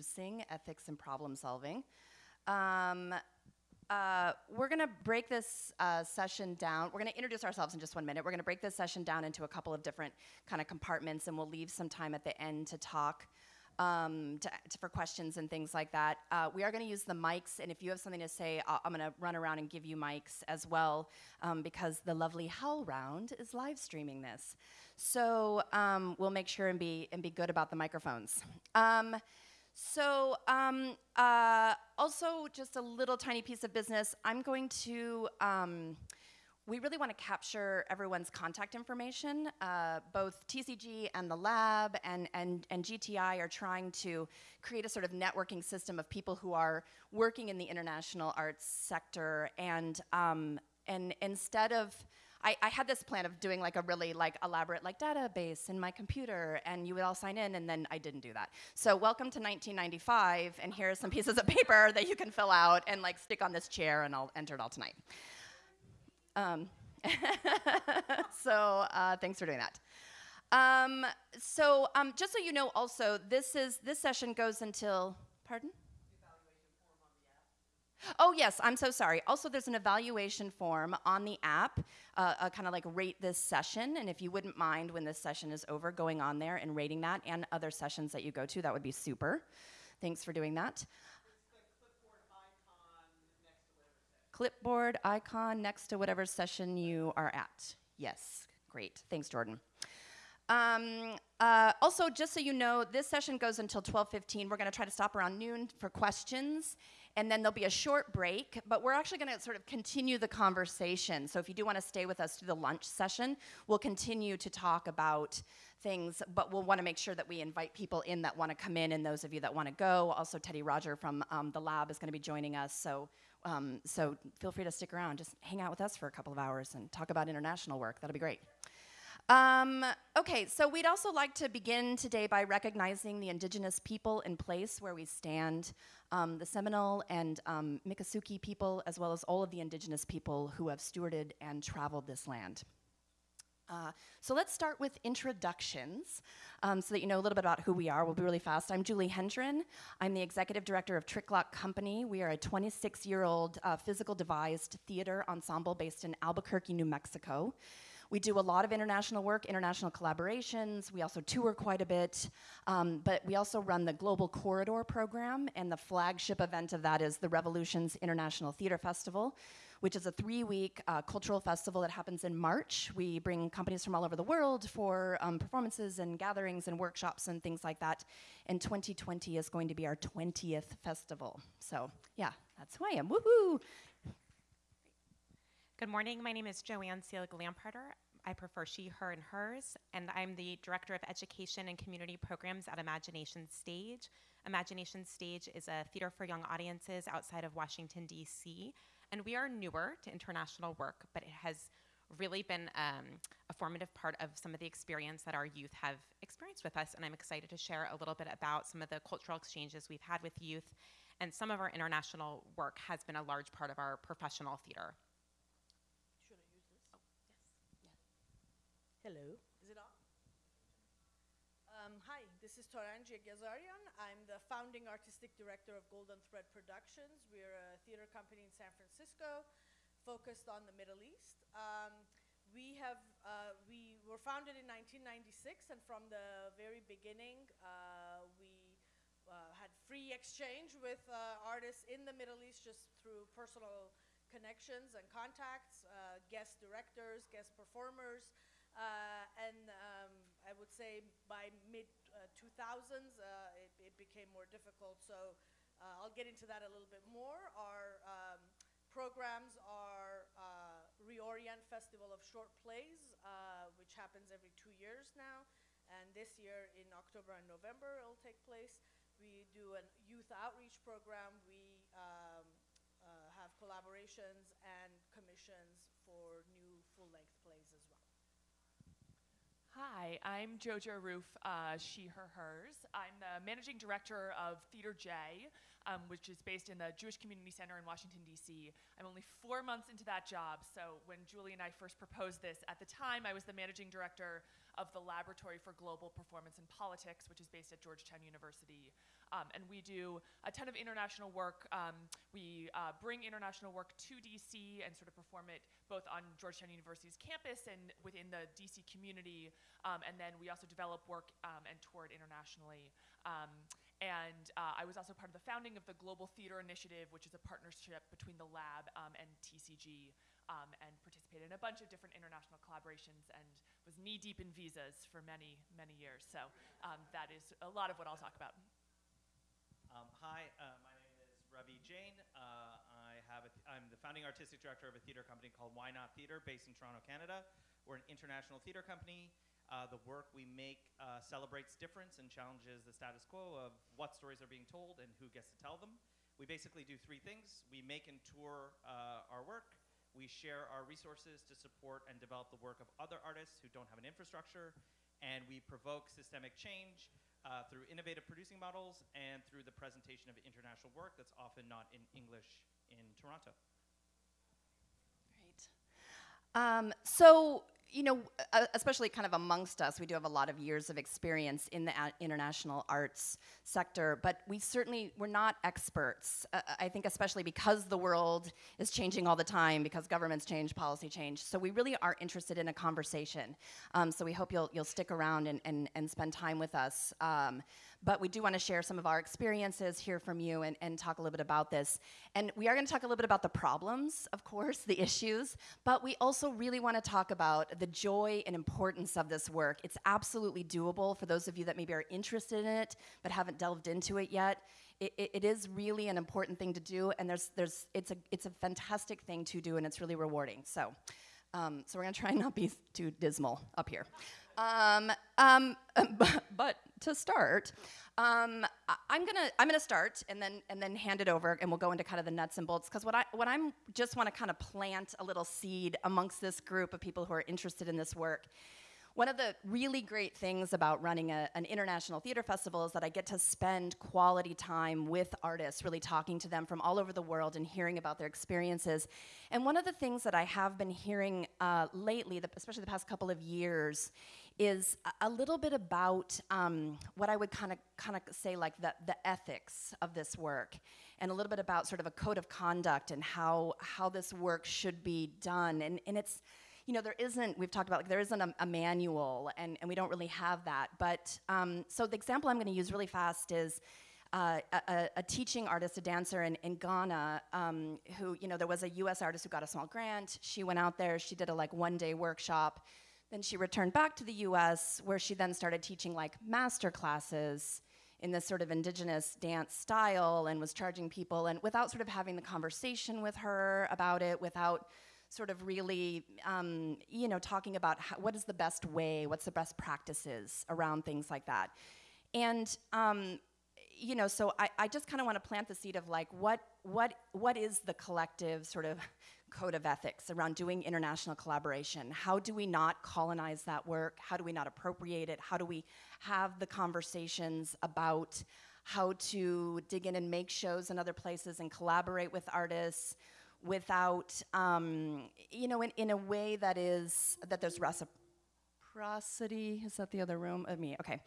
Sing ethics and problem solving. Um, uh, we're going to break this uh, session down. We're going to introduce ourselves in just one minute. We're going to break this session down into a couple of different kind of compartments, and we'll leave some time at the end to talk um, to, to, for questions and things like that. Uh, we are going to use the mics, and if you have something to say, i am going to run around and give you mics as well, um, because the lovely HowlRound is live streaming this. So um, we'll make sure and be and be good about the microphones. So um, uh, also just a little tiny piece of business. I'm going to, um, we really want to capture everyone's contact information. Uh, both TCG and the lab and, and, and GTI are trying to create a sort of networking system of people who are working in the international arts sector. And, um, and instead of, I, I, had this plan of doing like a really like elaborate like database in my computer and you would all sign in and then I didn't do that. So welcome to 1995 and here are some pieces of paper that you can fill out and like stick on this chair and I'll enter it all tonight. Um, so uh, thanks for doing that. Um, so um, just so you know also, this is this session goes until, pardon? Oh, yes, I'm so sorry. Also, there's an evaluation form on the app, uh, uh, kind of like rate this session. And if you wouldn't mind when this session is over, going on there and rating that and other sessions that you go to, that would be super. Thanks for doing that. Clipboard icon next to whatever session you are at. Yes, great. Thanks, Jordan. Um, uh, also, just so you know, this session goes until 12.15. We're going to try to stop around noon for questions and then there'll be a short break, but we're actually gonna sort of continue the conversation. So if you do wanna stay with us through the lunch session, we'll continue to talk about things, but we'll wanna make sure that we invite people in that wanna come in and those of you that wanna go. Also, Teddy Roger from um, the lab is gonna be joining us, so, um, so feel free to stick around. Just hang out with us for a couple of hours and talk about international work. That'll be great. Um, okay, so we'd also like to begin today by recognizing the indigenous people in place where we stand, um, the Seminole and um, Miccosukee people, as well as all of the indigenous people who have stewarded and traveled this land. Uh, so let's start with introductions um, so that you know a little bit about who we are. We'll be really fast. I'm Julie Hendren. I'm the executive director of Tricklock Company. We are a 26 year old uh, physical devised theater ensemble based in Albuquerque, New Mexico. We do a lot of international work, international collaborations. We also tour quite a bit, um, but we also run the Global Corridor program, and the flagship event of that is the Revolutions International Theater Festival, which is a three-week uh, cultural festival that happens in March. We bring companies from all over the world for um, performances and gatherings and workshops and things like that. And 2020 is going to be our 20th festival. So yeah, that's who I am. Woohoo! Good morning. My name is Joanne Seelig Lamparter. I prefer she, her, and hers, and I'm the Director of Education and Community Programs at Imagination Stage. Imagination Stage is a theater for young audiences outside of Washington, D.C., and we are newer to international work, but it has really been um, a formative part of some of the experience that our youth have experienced with us, and I'm excited to share a little bit about some of the cultural exchanges we've had with youth, and some of our international work has been a large part of our professional theater. Hello. Is it on? Um, hi, this is Torange Yeghiazarian. I'm the founding artistic director of Golden Thread Productions. We're a theater company in San Francisco focused on the Middle East. Um, we have uh, we were founded in 1996, and from the very beginning, uh, we uh, had free exchange with uh, artists in the Middle East just through personal connections and contacts, uh, guest directors, guest performers, would say by mid 2000s, uh, uh, it, it, became more difficult. So I'll get into that a little bit more. Our um, programs are Reorient Festival of Short Plays, which happens every two years now. And this year in October and November, it'll take place. We do a youth outreach program. We um, uh, have collaborations and commissions for new full-length. Hi, I'm Jojo Ruf, uh, she, her, hers. I'm the managing director of Theater J. um, which is based in the Jewish Community Center in Washington, D.C. I'm only four months into that job, so when Julie and I first proposed this, at the time I was the managing director of the Laboratory for Global Performance and Politics, which is based at Georgetown University. Um, and we do a ton of international work. Um, we uh, bring international work to DC and sort of perform it both on Georgetown University's campus and within the DC community. Um, and then we also develop work um, and tour it internationally. Um, and uh, I was also part of the founding of the Global Theater Initiative, which is a partnership between the lab um, and TCG, um, and participated in a bunch of different international collaborations and was knee deep in visas for many, many years. So um, that is a lot of what I'll talk about. Um, hi, uh, my name is Ravi Jain. Uh, I have th- I'm the founding artistic director of a theater company called Why Not Theater, based in Toronto, Canada. We're an international theater company. Uh, the work we make uh, celebrates difference and challenges the status quo of what stories are being told and who gets to tell them. We basically do three things: we make and tour uh, our work. We share our resources to support and develop the work of other artists who don't have an infrastructure, and we provoke systemic change uh, through innovative producing models and through the presentation of international work that's often not in English in Toronto. Great. Um, so, you know, uh, especially kind of amongst us, we do have a lot of years of experience in the international arts sector, but we certainly we're not experts. Uh, I think especially because the world is changing all the time, because governments change, policy change. So we really are interested in a conversation. Um, so we hope you'll you'll stick around and and, and spend time with us. Um, but we do want to share some of our experiences, hear from you, and, and talk a little bit about this. And we are going to talk a little bit about the problems, of course, the issues, but we also really want to talk about the joy and importance of this work. It's absolutely doable for those of you that maybe are interested in it but haven't delved into it yet. It, it, it is really an important thing to do, and there's, there's, it's, a, it's a fantastic thing to do, and it's really rewarding. So, um, so we're going to try and not be too dismal up here. Um, um, but, to start, um, I'm gonna I'm gonna start and then and then hand it over, and we'll go into kind of the nuts and bolts. Because what I what I'm just want to kind of plant a little seed amongst this group of people who are interested in this work. One of the really great things about running a, an international theater festival is that I get to spend quality time with artists, really talking to them from all over the world and hearing about their experiences. And one of the things that I have been hearing uh, lately, the, especially the past couple of years, is a, little bit about um, what I would kind of kind of say like the, the ethics of this work, and a little bit about sort of a code of conduct and how how this work should be done. And and it's you know, there isn't, we've talked about, like, there isn't a, a manual, and, and we don't really have that. But, um, so the example I'm going to use really fast is uh, a, a, teaching artist, a dancer in, in Ghana, um, who, you know, there was a US artist who got a small grant. She went out there, she did a, like, one-day workshop. Then she returned back to the US, where she then started teaching, like, master classes in this sort of indigenous dance style and was charging people, and without sort of having the conversation with her about it, without sort of really, um, you know, talking about how, what is the best way, what's the best practices around things like that. And, um, you know, so I, I just kind of want to plant the seed of like, what, what, what is the collective sort of code of ethics around doing international collaboration? How do we not colonize that work? How do we not appropriate it? How do we have the conversations about how to dig in and make shows in other places and collaborate with artists? without, um, you know, in, in a way that is, that there's reciprocity. Is that the other room of me? Okay.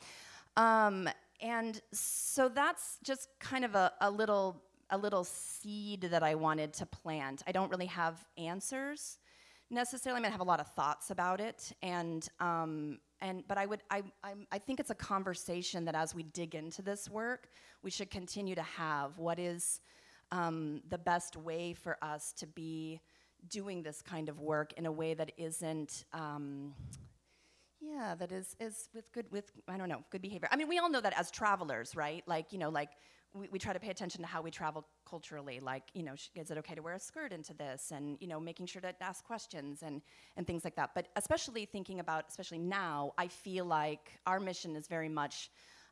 Um, and so that's just kind of a, a little a little seed that I wanted to plant. I don't really have answers necessarily. I I have a lot of thoughts about it, and um, and but I would I I'm, I think it's a conversation that as we dig into this work, we should continue to have. What is um, the best way for us to be doing this kind of work in a way that isn't um, yeah that is is with good with i don't know good behavior i mean we all know that as travelers right like you know like we, we try to pay attention to how we travel culturally like you know is it okay to wear a skirt into this and you know making sure to ask questions and and things like that but especially thinking about especially now i feel like our mission is very much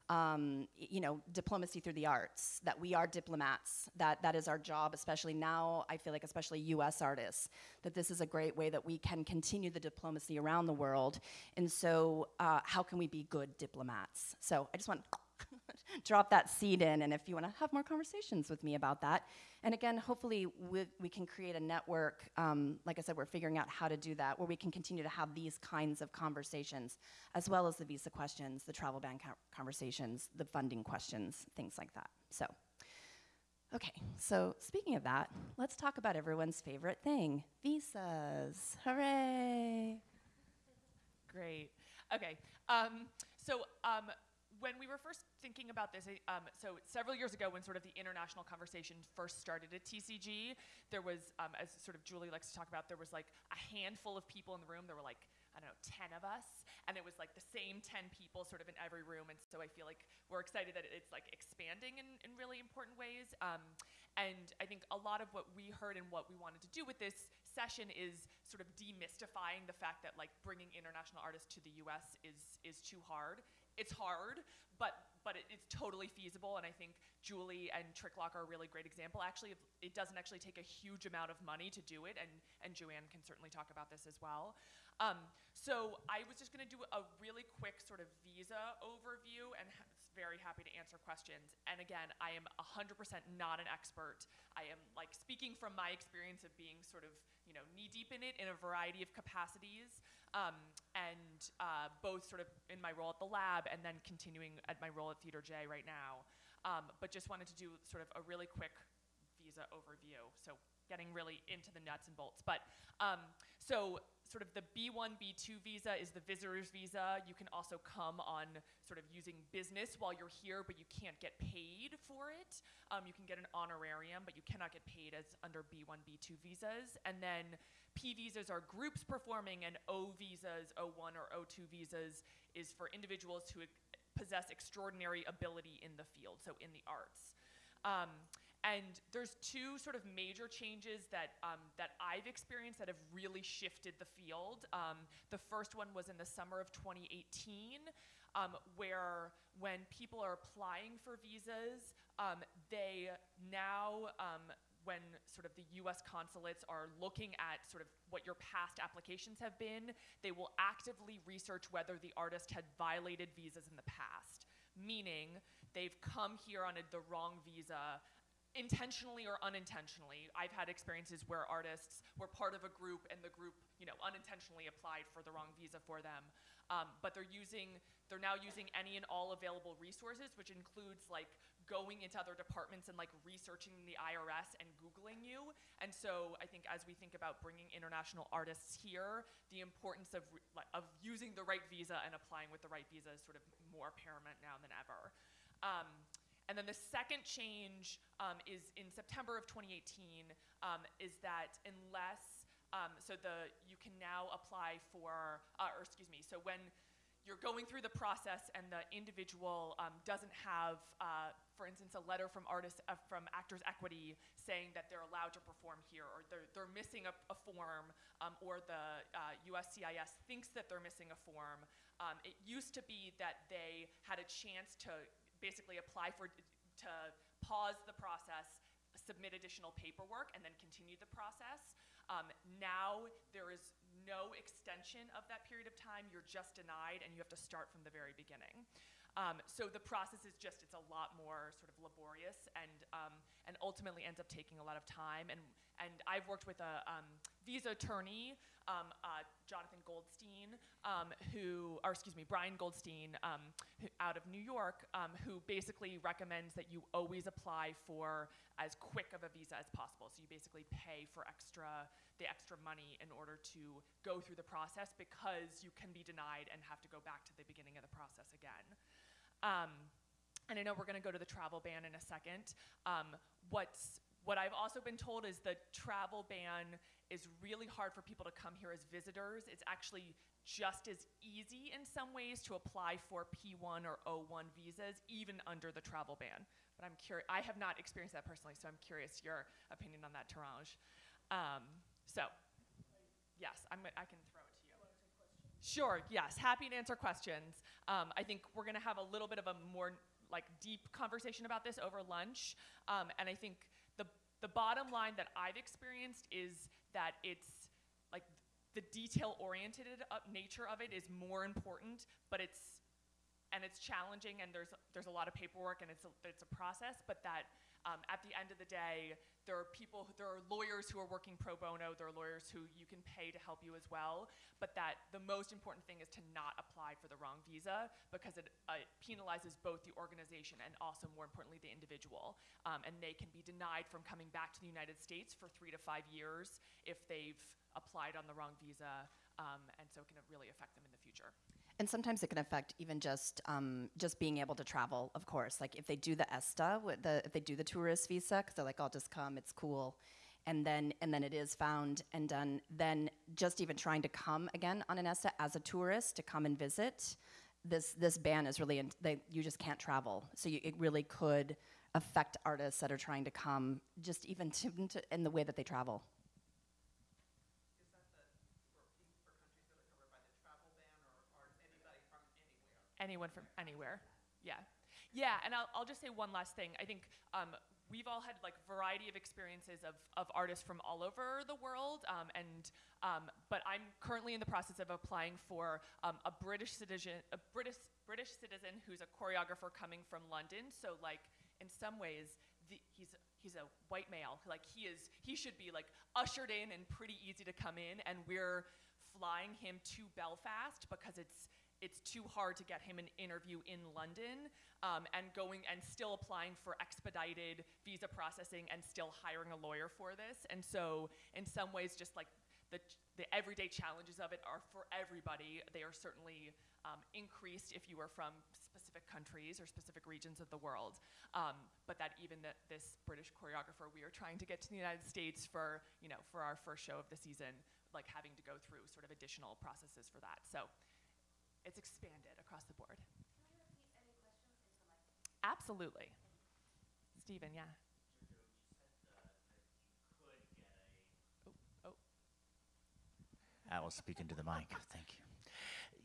um, you know, diplomacy through the arts, that we are diplomats, that that is our job, especially now, I feel like especially US artists, that this is a great way that we can continue the diplomacy around the world. And so uh, how can we be good diplomats? So I just want drop that seed in, and if you want to have more conversations with me about that. And again, hopefully we, we can create a network. Um, like I said, we're figuring out how to do that, where we can continue to have these kinds of conversations, as well as the visa questions, the travel ban conversations, the funding questions, things like that. So. Okay, so speaking of that, let's talk about everyone's favorite thing visas. Hooray! Great. Okay. Um, so um, when we were first thinking about this, um, so several years ago, when sort of the international conversation first started at TCG, there was, um, as sort of Julie likes to talk about, there was like a handful of people in the room. There were like I don't know, 10 of us, and it was like the same 10 people sort of in every room. And so I feel like we're excited that it's like expanding in, in really important ways. Um, and I think a lot of what we heard and what we wanted to do with this session is sort of demystifying the fact that like bringing international artists to the U.S. is is too hard. It's hard, but but it, it's totally feasible. And I think Julie and Tricklock are a really great example. Actually, it doesn't actually take a huge amount of money to do it, and and Joanne can certainly talk about this as well. Um, so I was just going to do a really quick sort of visa overview and ha- very happy to answer questions. And again, I am 100% not an expert. I am like speaking from my experience of being sort of, you know, knee deep in it in a variety of capacities. Um, and uh, both sort of in my role at the lab and then continuing at my role at Theater J right now. Um, but just wanted to do sort of a really quick visa overview. So getting really into the nuts and bolts. But um, so sort of the B1, B2 visa is the visitor's visa. You can also come on sort of using business while you're here, but you can't get paid for it. Um, you can get an honorarium, but you cannot get paid as under B1, B2 visas. And then P visas are groups performing, and O visas, O1 or O2 visas, is for individuals who possess extraordinary ability in the field, so in the arts. Um, and there's two sort of major changes that, um, that I've experienced that have really shifted the field. Um, the first one was in the summer of 2018, um, where when people are applying for visas, um, they now, um, when sort of the US consulates are looking at sort of what your past applications have been, they will actively research whether the artist had violated visas in the past. Meaning, they've come here on a, the wrong visa intentionally or unintentionally. I've had experiences where artists were part of a group and the group, you know, unintentionally applied for the wrong visa for them. Um, but they're using, they're now using any and all available resources, which includes like going into other departments and like researching the IRS and Googling you. And so I think as we think about bringing international artists here, the importance of, of using the right visa and applying with the right visa is sort of more paramount now than ever. Um, and then the second change um, is in September of 2018 um, is that unless, um, so the, you can now apply for, uh, or excuse me, so when you're going through the process and the individual um, doesn't have, uh, for instance, a letter from artists, uh, from Actors Equity saying that they're allowed to perform here, or they're, they're missing a, a form, um, or the uh, USCIS thinks that they're missing a form. Um, it used to be that they had a chance to basically apply for, to pause the process, submit additional paperwork, and then continue the process. Um, now there is no extension of that period of time. You're just denied, and you have to start from the very beginning. Um, so the process is just, it's a lot more sort of laborious and, um, and ultimately ends up taking a lot of time. And, and I've worked with a um, visa attorney, um, uh, Jonathan Goldstein, um, who, or excuse me, Brian Goldstein um, out of New York, um, who basically recommends that you always apply for as quick of a visa as possible. So you basically pay for extra, the extra money in order to go through the process because you can be denied and have to go back to the beginning of the process again. Um, and I know we're going to go to the travel ban in a second. Um, what's what I've also been told is the travel ban is really hard for people to come here as visitors. It's actually just as easy in some ways to apply for P1 or O1 visas, even under the travel ban. But I'm curious. I have not experienced that personally, so I'm curious your opinion on that, Torange. Um, so, yes, I'm, I can throw it to you. Sure, yes, happy to answer questions. Um, I think we're gonna have a little bit of a more like deep conversation about this over lunch. Um, and I think the, the bottom line that I've experienced is that it's like the detail oriented nature of it is more important, but it's and it's challenging, and there's there's a lot of paperwork, and it's a, it's a process. But that um, at the end of the day, there are people, there are lawyers who are working pro bono. There are lawyers who you can pay to help you as well. But that the most important thing is to not apply for the wrong visa because it uh, penalizes both the organization and also, more importantly, the individual. Um, and they can be denied from coming back to the United States for three to five years if they've applied on the wrong visa. Um, and so it can really affect them in the future. And sometimes it can affect even just um, just being able to travel. Of course, like if they do the ESTA, the, if they do the tourist visa, because they're like, I'll just come, it's cool, and then and then it is found and done. Then just even trying to come again on an ESTA as a tourist to come and visit, this this ban is really they, you just can't travel. So you, it really could affect artists that are trying to come, just even to, to in the way that they travel. Is that the, for, pe- for countries that are covered by the travel ban, or, or is anybody from anywhere? Anyone from anywhere. Yeah. Yeah, and I'll, I'll just say one last thing. I think um, we've all had like variety of experiences of, of artists from all over the world, um, and um, but I'm currently in the process of applying for um, a British citizen, a British British citizen who's a choreographer coming from London. So like in some ways, the, he's he's a white male. Like he is, he should be like ushered in and pretty easy to come in, and we're flying him to Belfast because it's it's too hard to get him an interview in London um, and going and still applying for expedited visa processing and still hiring a lawyer for this. And so, in some ways, just like the, the everyday challenges of it are for everybody. They are certainly um, increased if you are from specific countries or specific regions of the world. Um, but that even that this British choreographer, we are trying to get to the United States for you know for our first show of the season, like having to go through sort of additional processes for that. So it's expanded across the board. Absolutely. Stephen, yeah. Oh, oh. I will speak into the mic. Thank you.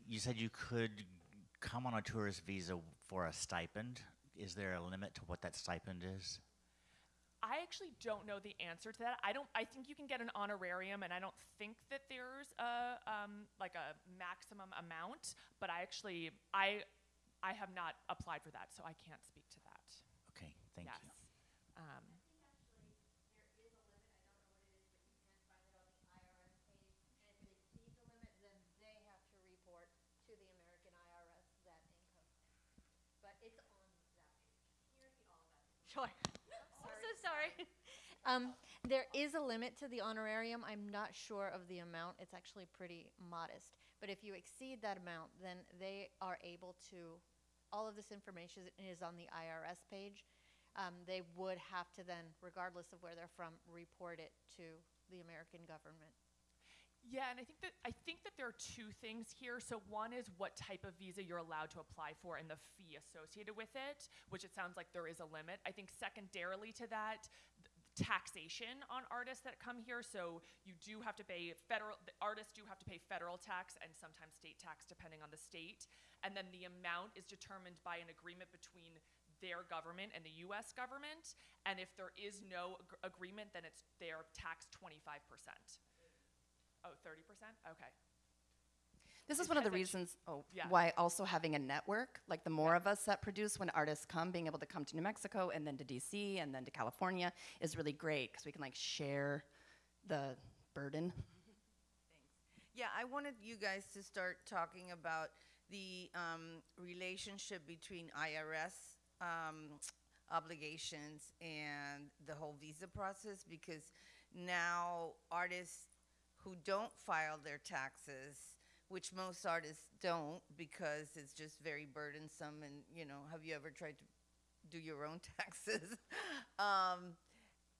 You said you could come on a tourist visa for a stipend. Is there a limit to what that stipend is? I actually don't know the answer to that. I don't. I think you can get an honorarium, and I don't think that there's a um, like a maximum amount. But I actually, I, I have not applied for that, so I can't speak to that. Okay, thank yes. you. Um, report to the American IRS that income. But it's on that page. Sure. Sorry. Um, there is a limit to the honorarium. I'm not sure of the amount. It's actually pretty modest. But if you exceed that amount, then they are able to, all of this information is on the IRS page. Um, they would have to then, regardless of where they're from, report it to the American government. Yeah, and I think that I think that there are two things here. So one is what type of visa you're allowed to apply for and the fee associated with it, which it sounds like there is a limit. I think secondarily to that, th- taxation on artists that come here. So you do have to pay federal artists do have to pay federal tax and sometimes state tax depending on the state. And then the amount is determined by an agreement between their government and the US government. And if there is no ag- agreement, then it's they're taxed 25%. Oh, 30%? Okay. This is one of the Because I ch- reasons oh, Yeah. why also having a network, like the more of us that produce when artists come, being able to come to New Mexico and then to DC and then to California is really great because we can like share the burden. Yeah, I wanted you guys to start talking about the um, relationship between IRS um, obligations and the whole visa process because now artists who don't file their taxes, which most artists don't because it's just very burdensome and, you know, have you ever tried to do your own taxes? um,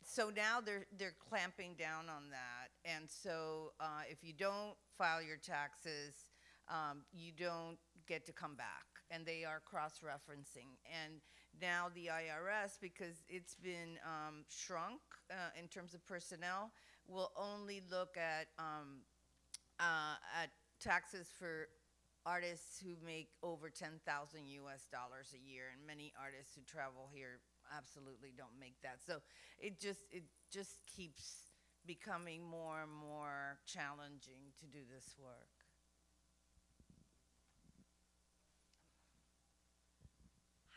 so now they're they're clamping down on that, and so uh, if you don't file your taxes, um, you don't get to come back, and they are cross-referencing. And now the IRS, because it's been um, shrunk uh, in terms of personnel, will only look at um, uh, at taxes for artists who make over 10,000 US dollars a year and many artists who travel here absolutely don't make that. So it just it just keeps becoming more and more challenging to do this work.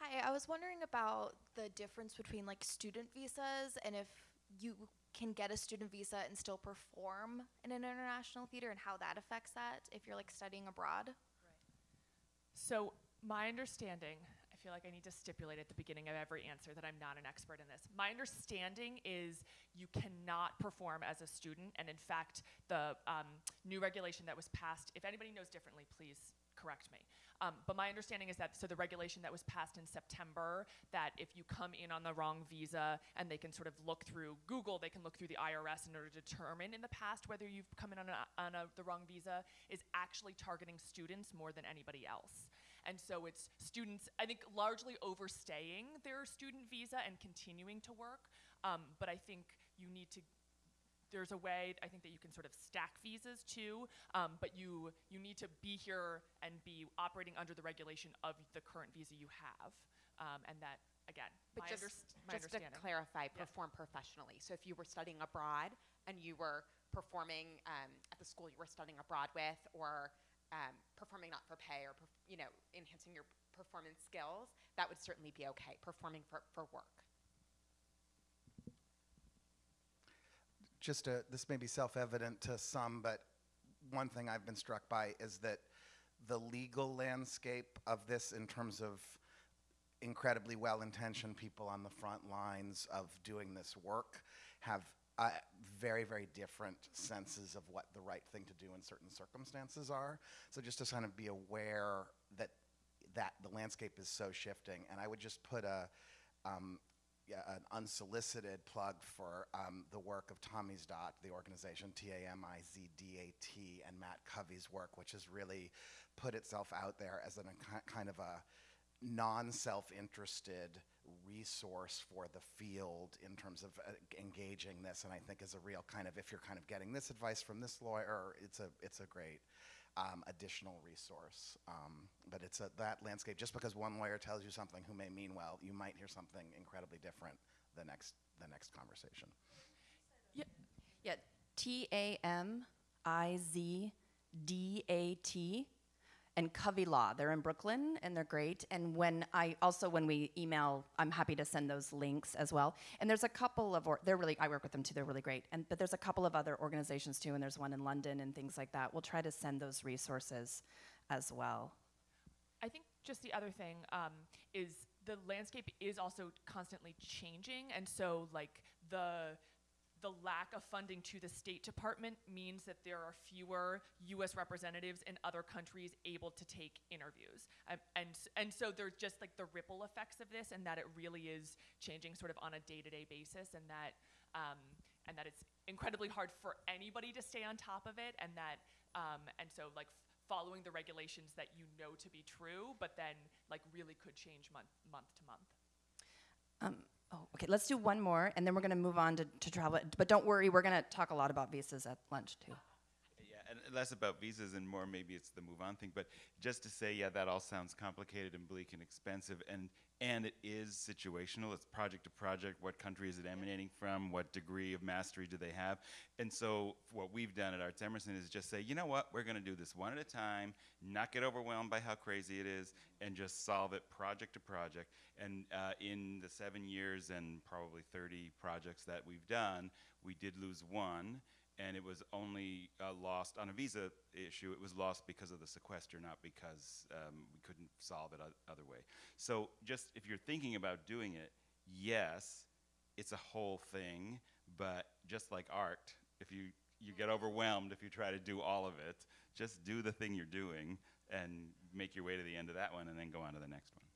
Hi, I was wondering about the difference between like student visas and if you can get a student visa and still perform in an international theater and how that affects that if you're like studying abroad. So, my understanding, I feel like I need to stipulate at the beginning of every answer that I'm not an expert in this. My understanding is you cannot perform as a student, and in fact, the um, new regulation that was passed, if anybody knows differently, please correct me. Um, but my understanding is that, so the regulation that was passed in September, that if you come in on the wrong visa and they can sort of look through Google, they can look through the IRS in order to determine in the past whether you've come in on, a, on a, the wrong visa, is actually targeting students more than anybody else. And so it's students, I think, largely overstaying their student visa and continuing to work. Um, but I think you need to there's a way I think that you can sort of stack visas too, um, but you you need to be here and be operating under the regulation of the current visa you have, um, and that again, But my, just, just to clarify, Yeah. perform professionally. So if you were studying abroad and you were performing um, at the school you were studying abroad with, or um, performing not for pay, or you know enhancing your performance skills, that would certainly be okay. Performing for, for work. Just a, this may be self-evident to some, but one thing I've been struck by is that the legal landscape of this in terms of incredibly well-intentioned people on the front lines of doing this work have uh, very, very different senses of what the right thing to do in certain circumstances are. So just to kind of be aware that that the landscape is so shifting, and I would just put a um, an unsolicited plug for um, the work of Tamizdat, the organization T A M I Z D A T, and Matt Covey's work, which has really put itself out there as an, a kind of a non self interested resource for the field in terms of uh, engaging this. And I think is a real kind of, if you're kind of getting this advice from this lawyer, it's a, it's a great. Um, additional resource, um, but it's a, that landscape. Just because one lawyer tells you something who may mean well, you might hear something incredibly different the next the next conversation. Yeah, T A M I Z D A T and Covey Law. They're in Brooklyn and they're great. And when I also when we email, I'm happy to send those links as well. And there's a couple of or, they're really I work with them too. They're really great. And but there's a couple of other organizations too. And there's one in London and things like that. We'll try to send those resources as well. I think just the other thing um, is the landscape is also constantly changing, and so like the the lack of funding to the State Department means that there are fewer U.S. representatives in other countries able to take interviews, um, and and so there's just like the ripple effects of this, and that it really is changing sort of on a day-to-day basis, and that um, and that it's incredibly hard for anybody to stay on top of it, and that um, and so like following the regulations that you know to be true, but then like really could change month month to month. Oh, okay. Let's do one more, and then we're going to move on to, to travel. But don't worry, we're going to talk a lot about visas at lunch too. Yeah, and less about visas and more maybe it's the move on thing. But just to say, yeah, that all sounds complicated and bleak and expensive, and and it is situational. It's project to project. What country is it emanating from? What degree of mastery do they have? And so what we've done at Arts Emerson is just say, you know what, we're going to do this one at a time, not get overwhelmed by how crazy it is, and just solve it project to project. And uh, in the seven years and probably 30 projects that we've done, we did lose one and it was only uh, lost on a visa issue. It was lost because of the sequester, not because um, we couldn't solve it other way. So, just if you're thinking about doing it, yes, it's a whole thing. But just like art, if you you get overwhelmed if you try to do all of it, just do the thing you're doing and make your way to the end of that one, and then go on to the next one.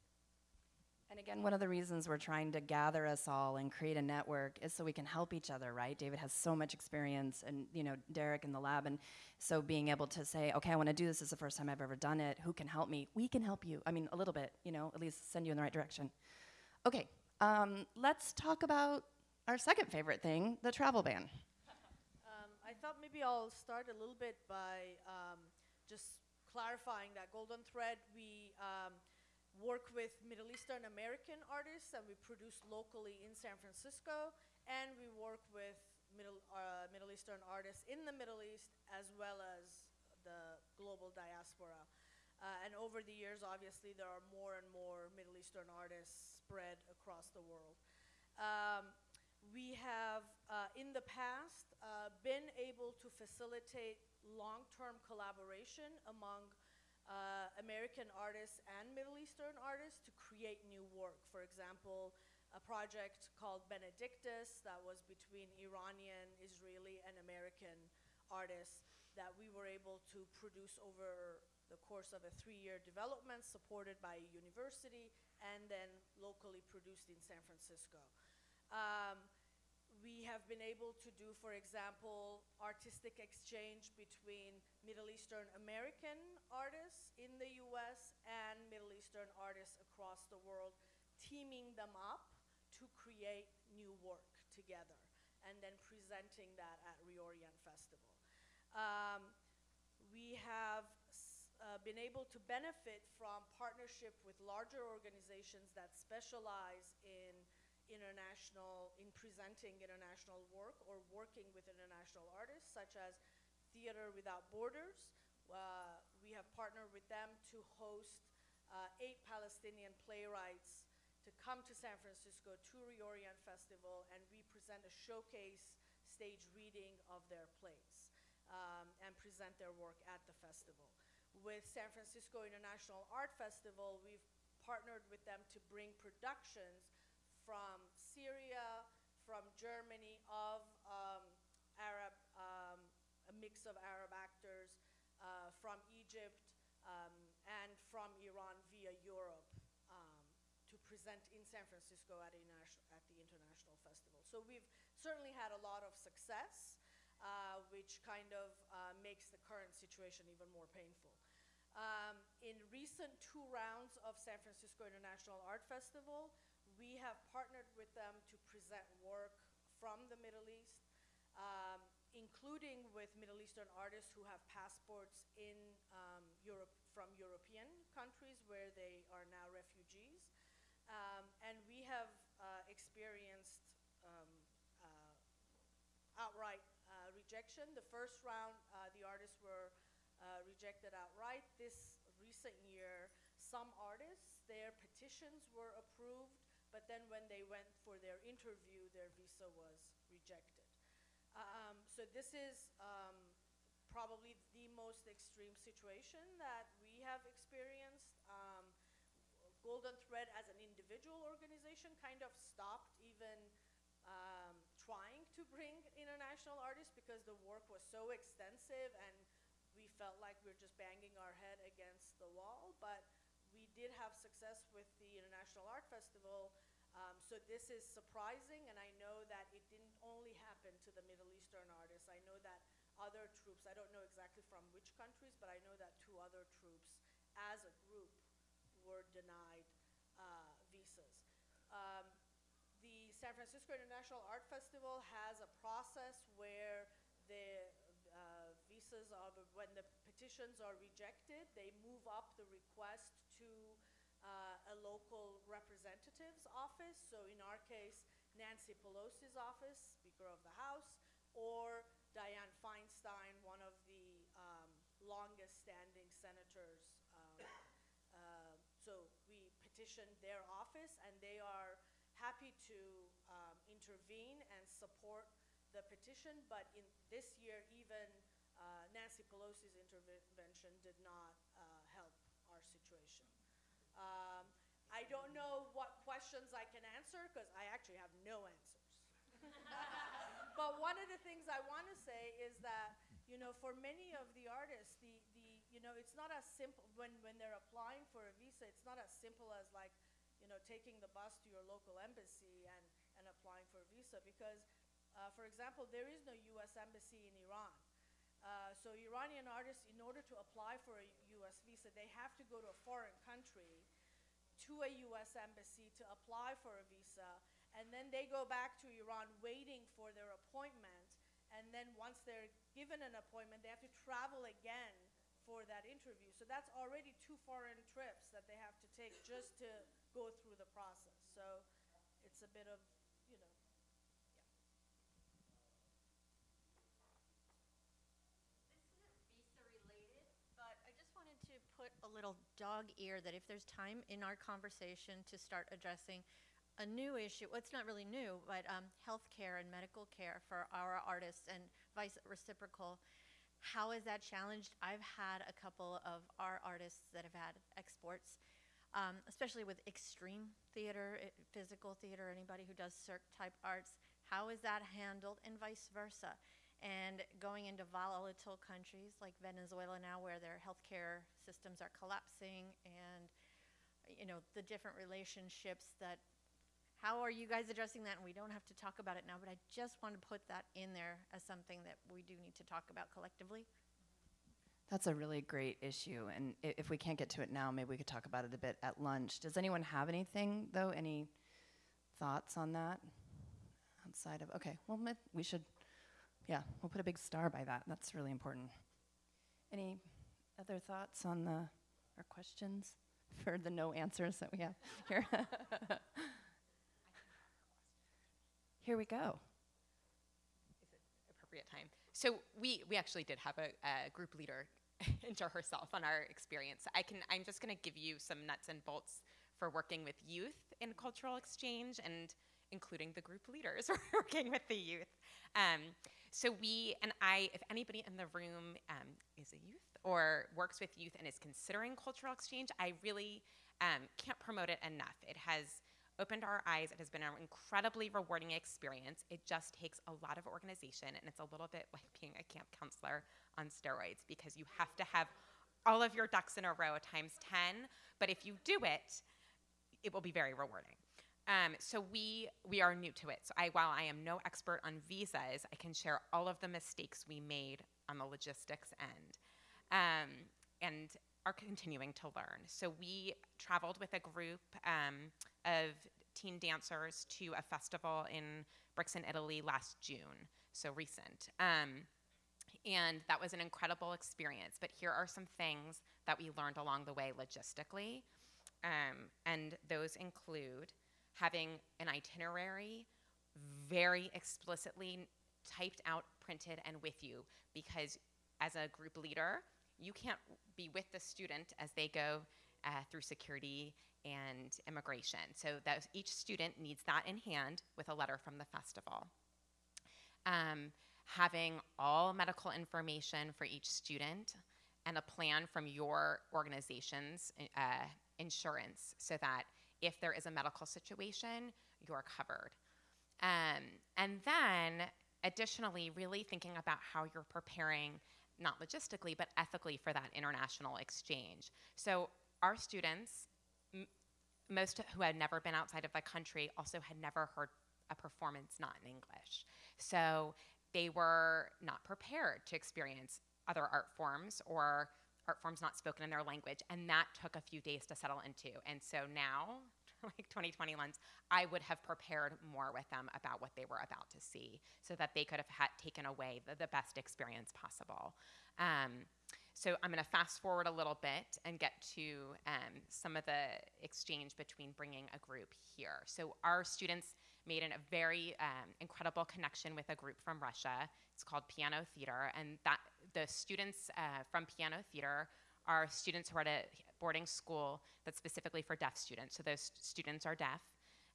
And again, one of the reasons we're trying to gather us all and create a network is so we can help each other, right? David has so much experience, and you know Derek in the lab, and so being able to say, okay, I want to do this. This is the first time I've ever done it. Who can help me? We can help you. I mean, a little bit, you know, at least send you in the right direction. Okay, um, let's talk about our second favorite thing, the travel ban. Um, I thought maybe I'll start a little bit by um, just clarifying that Golden Thread, we um, work with Middle Eastern American artists and we produce locally in San Francisco, and we work with Middle, uh, Middle Eastern artists in the Middle East as well as the global diaspora. Uh, and over the years, obviously, there are more and more Middle Eastern artists spread across the world. Um, we have, uh, in the past, uh, been able to facilitate long-term collaboration among uh, American artists and Middle Eastern artists to create new work. For example, a project called Benedictus that was between Iranian, Israeli, and American artists that we were able to produce over the course of a three-year development supported by a university and then locally produced in San Francisco. Um, we have been able to do, for example, artistic exchange between Middle Eastern American artists in the US and Middle Eastern artists across the world, teaming them up to create new work together and then presenting that at Reorient Festival. Um, we have uh, been able to benefit from partnership with larger organizations that specialize in international, in presenting international work or working with international artists, such as Theater Without Borders. Uh, we have partnered with them to host uh, eight Palestinian playwrights to come to San Francisco to Reorient Festival, and we present a showcase stage reading of their plays um, and present their work at the festival with San Francisco International Art Festival, we've partnered with them to bring productions from Syria, from Germany, of um, Arab, um, a mix of Arab actors, uh, from Egypt, um, and from Iran via Europe um, to present in San Francisco at, at the International Festival. So we've certainly had a lot of success uh, which kind of uh, makes the current situation even more painful. Um, in recent two rounds of San Francisco International Art Festival, we have partnered with them to present work from the Middle East, um, including with Middle Eastern artists who have passports in um, Europe from European countries where they are now refugees. Um, and we have uh, experienced um, uh, outright rejection. The first round, uh, the artists were uh, rejected outright. This recent year, some artists, their petitions were approved, but then when they went for their interview, their visa was rejected. Um, so this is um, probably the most extreme situation that we have experienced. Um, Golden Thread as an individual organization kind of stopped even um, trying to bring international artists because the work was so extensive and we felt like we were just banging our head against the wall. But we did have success with the International Art Festival. Um, so this is surprising, and I know that it didn't only happen to the Middle Eastern artists. I know that other troupes, I don't know exactly from which countries, but I know that two other troupes, as a group, were denied uh, visas. Um, the San Francisco International Art Festival has a process where the uh, visas are, when the petitions are rejected, they move up the request to uh, a local representative's office. So in our case, Nancy Pelosi's office, Speaker of the House, or Dianne Feinstein, one of the um, longest standing senators. Um, uh, so we petitioned their office and they are happy to um, intervene and support the petition, but in this year, even uh, Nancy Pelosi's intervention did not uh, help our situation. Um, I don't know what questions I can answer because I actually have no answers. but one of the things I want to say is that, you know, for many of the artists, the, the you know, it's not as simple, when, when they're applying for a visa, it's not as simple as like, you know, taking the bus to your local embassy and, and applying for a visa because, uh, for example, there is no U.S. embassy in Iran. Uh, so Iranian artists, in order to apply for a U.S. visa, they have to go to a foreign country to a U.S. embassy to apply for a visa, and then they go back to Iran waiting for their appointment, and then once they're given an appointment, they have to travel again for that interview. So that's already two foreign trips that they have to take just to go through the process. So it's a bit of, you know, This isn't visa related, but I just wanted to put a little dog ear that if there's time in our conversation to start addressing a new issue, well, it's not really new, but um, healthcare and medical care for our artists and vice reciprocal. How is that challenged? I've had a couple of our artists that have had exports, um, especially with extreme theater, physical theater, anybody who does cirque type arts. How is that handled, and vice versa? And going into volatile countries like Venezuela now, where their healthcare systems are collapsing, and you know the different relationships that how are you guys addressing that? And we don't have to talk about it now, but I just want to put that in there as something that we do need to talk about collectively. That's a really great issue, and if we can't get to it now, maybe we could talk about it a bit at lunch. Does anyone have anything, though? Any thoughts on that? Outside of, okay, well, we should, yeah, we'll put a big star by that. That's really important. Any other thoughts on the, or questions for the no answers that we have here? Here we go. Is it appropriate time. So we we actually did have a, a group leader intro herself on our experience. I can I'm just going to give you some nuts and bolts for working with youth in cultural exchange and including the group leaders working with the youth. Um, so we and I, if anybody in the room um, is a youth or works with youth and is considering cultural exchange, I really um, can't promote it enough. It has opened our eyes. It has been an incredibly rewarding experience. It just takes a lot of organization, and it's a little bit like being a camp counselor on steroids because you have to have all of your ducks in a row times 10. But if you do it, it will be very rewarding. Um, so we we are new to it. So I, while I am no expert on visas, I can share all of the mistakes we made on the logistics end, um, and are continuing to learn. So we traveled with a group um, of teen dancers to a festival in Brixen, Italy last June. So recent. Um, and that was an incredible experience. But here are some things that we learned along the way logistically. Um, and those include having an itinerary very explicitly typed out, printed, and with you. Because as a group leader, you can't be with the student as they go uh, through security and immigration. So that each student needs that in hand with a letter from the festival um, having all medical information for each student and a plan from your organization's uh, insurance so that if there is a medical situation, you're covered. Um, and then, additionally, really thinking about how you're preparing, not logistically, but ethically for that international exchange. So, our students, most who had never been outside of the country, also had never heard a performance not in English. So they were not prepared to experience other art forms or art forms not spoken in their language. And that took a few days to settle into. And so now, like 2020 lens, I would have prepared more with them about what they were about to see so that they could have had taken away the, the best experience possible. Um, so I'm going to fast forward a little bit and get to um, some of the exchange between bringing a group here. So our students made an, a very um, incredible connection with a group from Russia. It's called Piano Theater, and that the students uh, from Piano Theater are students who are at a boarding school that's specifically for deaf students. So those students are deaf,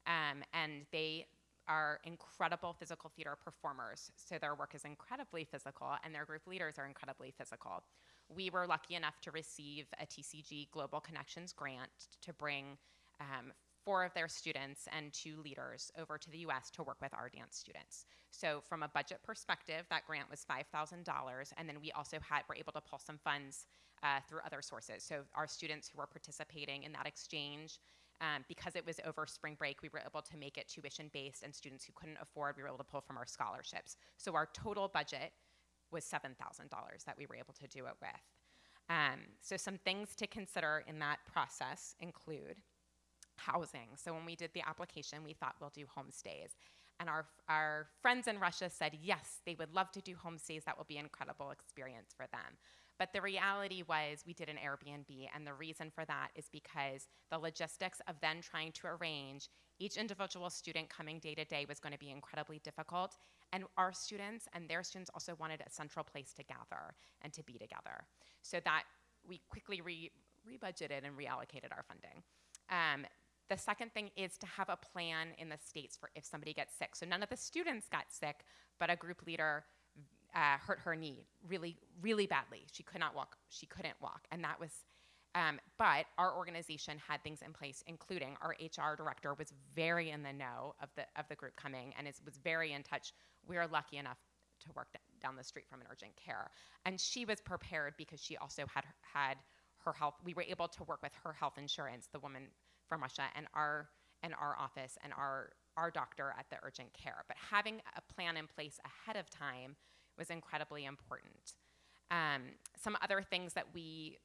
um, and they are incredible physical theater performers. So their work is incredibly physical, and their group leaders are incredibly physical. We were lucky enough to receive a TCG Global Connections grant to bring um, four of their students and two leaders over to the US to work with our dance students. So from a budget perspective, that grant was $5,000, and then we also had, were able to pull some funds uh, through other sources. So our students who were participating in that exchange, um, because it was over spring break, we were able to make it tuition based, and students who couldn't afford, we were able to pull from our scholarships. So our total budget was $7,000 that we were able to do it with. Um, so some things to consider in that process include housing. So when we did the application, we thought we'll do homestays. And our, our friends in Russia said, yes, they would love to do homestays. That will be an incredible experience for them. But the reality was we did an Airbnb, and the reason for that is because the logistics of then trying to arrange each individual student coming day to day was going to be incredibly difficult. And our students and their students also wanted a central place to gather and to be together. So that we quickly re- rebudgeted and reallocated our funding. Um, the second thing is to have a plan in the states for if somebody gets sick. So none of the students got sick, but a group leader uh, hurt her knee really, really badly. She could not walk. She couldn't walk, and that was. Um, but our organization had things in place, including our HR director was very in the know of the of the group coming, and is, was very in touch. We are lucky enough to work down the street from an urgent care, and she was prepared because she also had had her health. We were able to work with her health insurance, the woman from Russia, and our and our office and our our doctor at the urgent care. But having a plan in place ahead of time was incredibly important. Um, some other things that we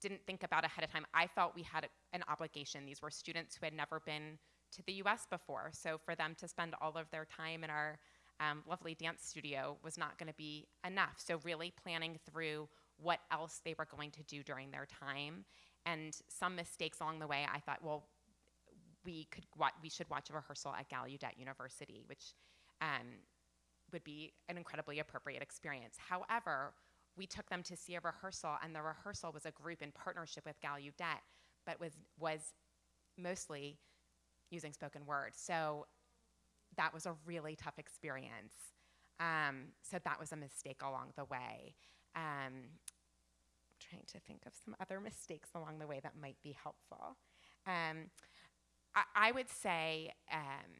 didn't think about ahead of time, I felt we had a, an obligation. These were students who had never been to the US before. So for them to spend all of their time in our um, lovely dance studio was not going to be enough. So really planning through what else they were going to do during their time. And some mistakes along the way, I thought, well, we could we should watch a rehearsal at Gallaudet University, which um, would be an incredibly appropriate experience. However, we took them to see a rehearsal, and the rehearsal was a group in partnership with Gallaudet, but was was mostly using spoken word. So that was a really tough experience. Um, so that was a mistake along the way. Um, trying to think of some other mistakes along the way that might be helpful. Um, I, I, would say um,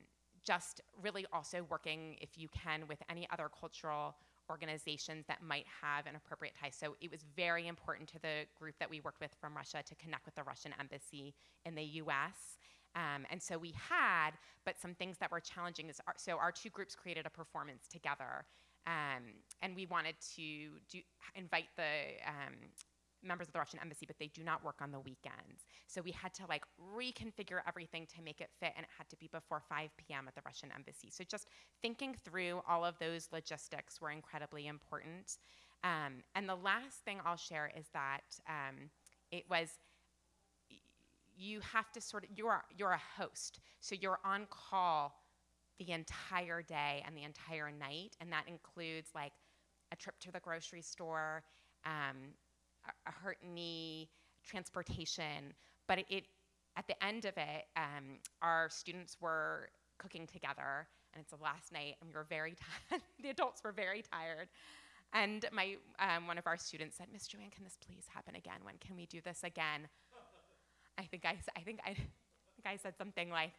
just really also working, if you can, with any other cultural organizations that might have an appropriate tie. So it was very important to the group that we worked with from Russia to connect with the Russian embassy in the US. Um, and so we had, but some things that were challenging is, our, so our two groups created a performance together. Um, and we wanted to do, invite the um, members of the Russian embassy, but they do not work on the weekends. So we had to like reconfigure everything to make it fit, and it had to be before 5 p.m. at the Russian embassy. So just thinking through all of those logistics were incredibly important. Um, and the last thing I'll share is that um, it was you have to sort of you're you're a host, so you're on call the entire day and the entire night, and that includes like a trip to the grocery store. Um, a hurt knee, transportation. But it, it at the end of it, um, our students were cooking together, and it's the last night, and we were very tired. the adults were very tired. And my um, one of our students said, "Miss Joanne, can this please happen again? When can we do this again?" I think I, I think I, I think I said something like,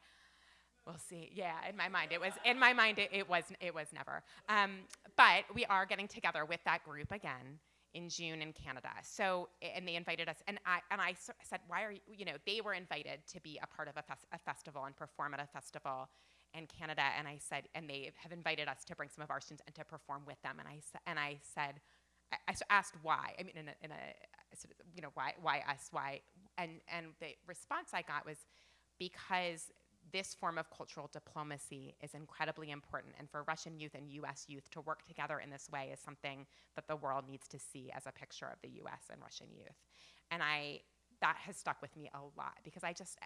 "We'll see." Yeah, in my mind, it was in my mind it, it was it was never. Um, but we are getting together with that group again in June in Canada. So, and they invited us, and I and I said, why are you? You know, they were invited to be a part of a, a festival and perform at a festival in Canada, and I said, and they have invited us to bring some of our students and to perform with them, and I said, and I said, I, I asked why. I mean, in a, in a sort of, you know, why why us? Why? And and the response I got was because this form of cultural diplomacy is incredibly important. And for Russian youth and US youth to work together in this way is something that the world needs to see as a picture of the US and Russian youth. And I, that has stuck with me a lot because I just,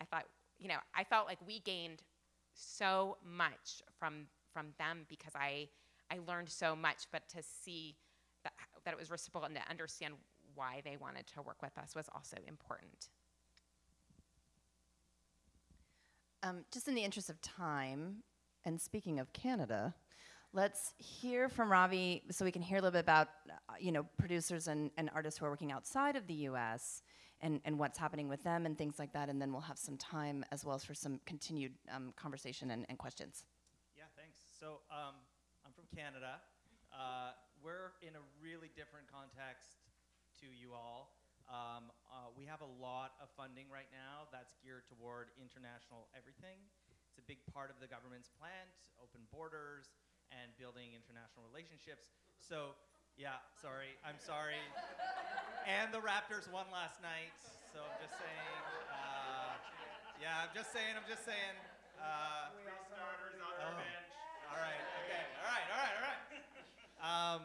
I thought, you know, I felt like we gained so much from, from them because I, I learned so much, but to see that, that it was reciprocal and to understand why they wanted to work with us was also important. Um, just in the interest of time, and speaking of Canada, let's hear from Ravi so we can hear a little bit about, uh, you know, producers and, and artists who are working outside of the U.S. And, and what's happening with them and things like that. And then we'll have some time as well as for some continued um, conversation and, and, questions. Yeah, thanks. So um, I'm from Canada. Uh, we're in a really different context to you all. Um, uh, we have a lot of funding right now that's geared toward international everything. It's a big part of the government's plan to open borders and building international relationships. So, yeah, sorry, I'm sorry. and the Raptors won last night, so I'm just saying. Uh, yeah, I'm just saying, I'm just saying. Uh, Three starters on their oh. bench. All right, okay, all right, all right, all right. Um,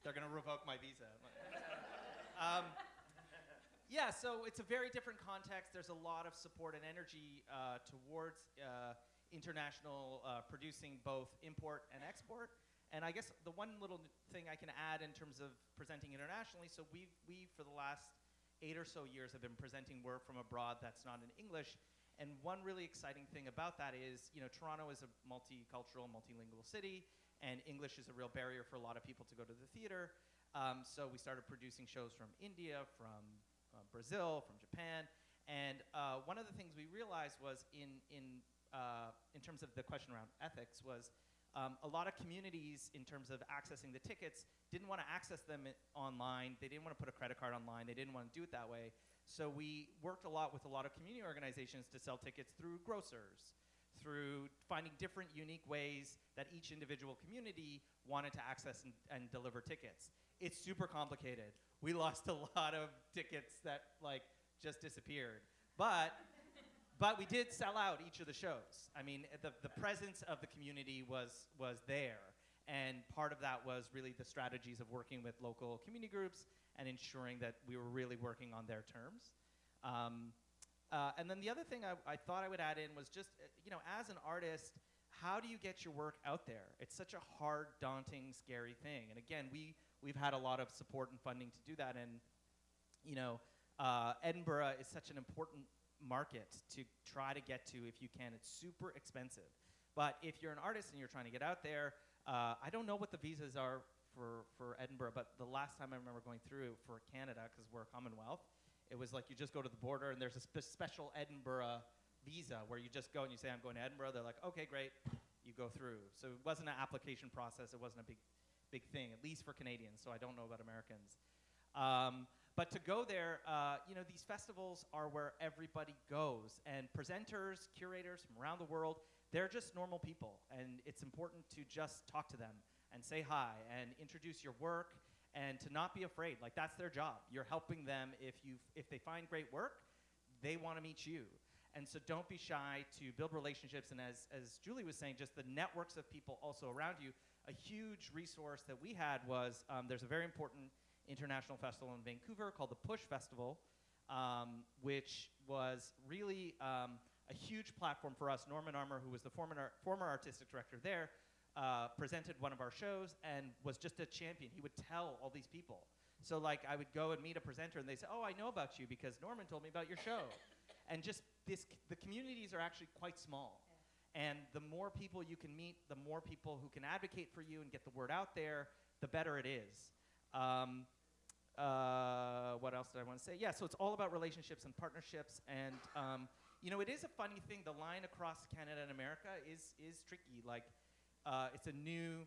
they're gonna revoke my visa. Um, yeah, so it's a very different context. There's a lot of support and energy uh, towards uh, international uh, producing both import and export. And I guess the one little thing I can add in terms of presenting internationally, so we we for the last eight or so years, I've been presenting work from abroad that's not in English. And one really exciting thing about that is, you know, Toronto is a multicultural, multilingual city, and English is a real barrier for a lot of people to go to the theater. Um, so we started producing shows from India, from uh, Brazil, from Japan, and uh, one of the things we realized was in in uh, in terms of the question around ethics was um, a lot of communities, in terms of accessing the tickets, didn't want to access them online. They didn't want to put a credit card online. They didn't want to do it that way. So we worked a lot with a lot of community organizations to sell tickets through grocers, through finding different unique ways that each individual community wanted to access and, and deliver tickets. It's super complicated. We lost a lot of tickets that like just disappeared. But but we did sell out each of the shows. I mean, the, the presence of the community was, was there. And part of that was really the strategies of working with local community groups and ensuring that we were really working on their terms. Um, uh, and then the other thing I, I thought I would add in was just, uh, you know, as an artist, how do you get your work out there? It's such a hard, daunting, scary thing. And again, we, we've had a lot of support and funding to do that. And, you know, uh, Edinburgh is such an important market to try to get to if you can. It's super expensive. But if you're an artist and you're trying to get out there, uh, I don't know what the visas are for, for Edinburgh, but the last time I remember going through for Canada, because we're a Commonwealth, it was like you just go to the border and there's a spe- special Edinburgh visa where you just go and you say, I'm going to Edinburgh. They're like, okay, great. You go through. So it wasn't an application process. It wasn't a big, big thing, at least for Canadians. So I don't know about Americans. Um, but to go there, uh, you know, these festivals are where everybody goes, and presenters, curators from around the world, they're just normal people, and it's important to just talk to them and say hi and introduce your work and to not be afraid. Like that's their job. You're helping them if you if they find great work, they want to meet you. And so don't be shy to build relationships and as as Julie was saying, just the networks of people also around you. A huge resource that we had was um, there's a very important international festival in Vancouver called the Push Festival, um, which was really um, a huge platform for us. Norman Armour, who was the former, former artistic director there, uh, presented one of our shows and was just a champion. He would tell all these people. So like I would go and meet a presenter and they say, "Oh, I know about you because Norman told me about your show." and just this, the communities are actually quite small. And the more people you can meet, the more people who can advocate for you and get the word out there, the better it is. Um, uh, what else did I want to say? Yeah, so it's all about relationships and partnerships. And um, you know, it is a funny thing. The line across Canada and America is is tricky. Like, uh, it's a new.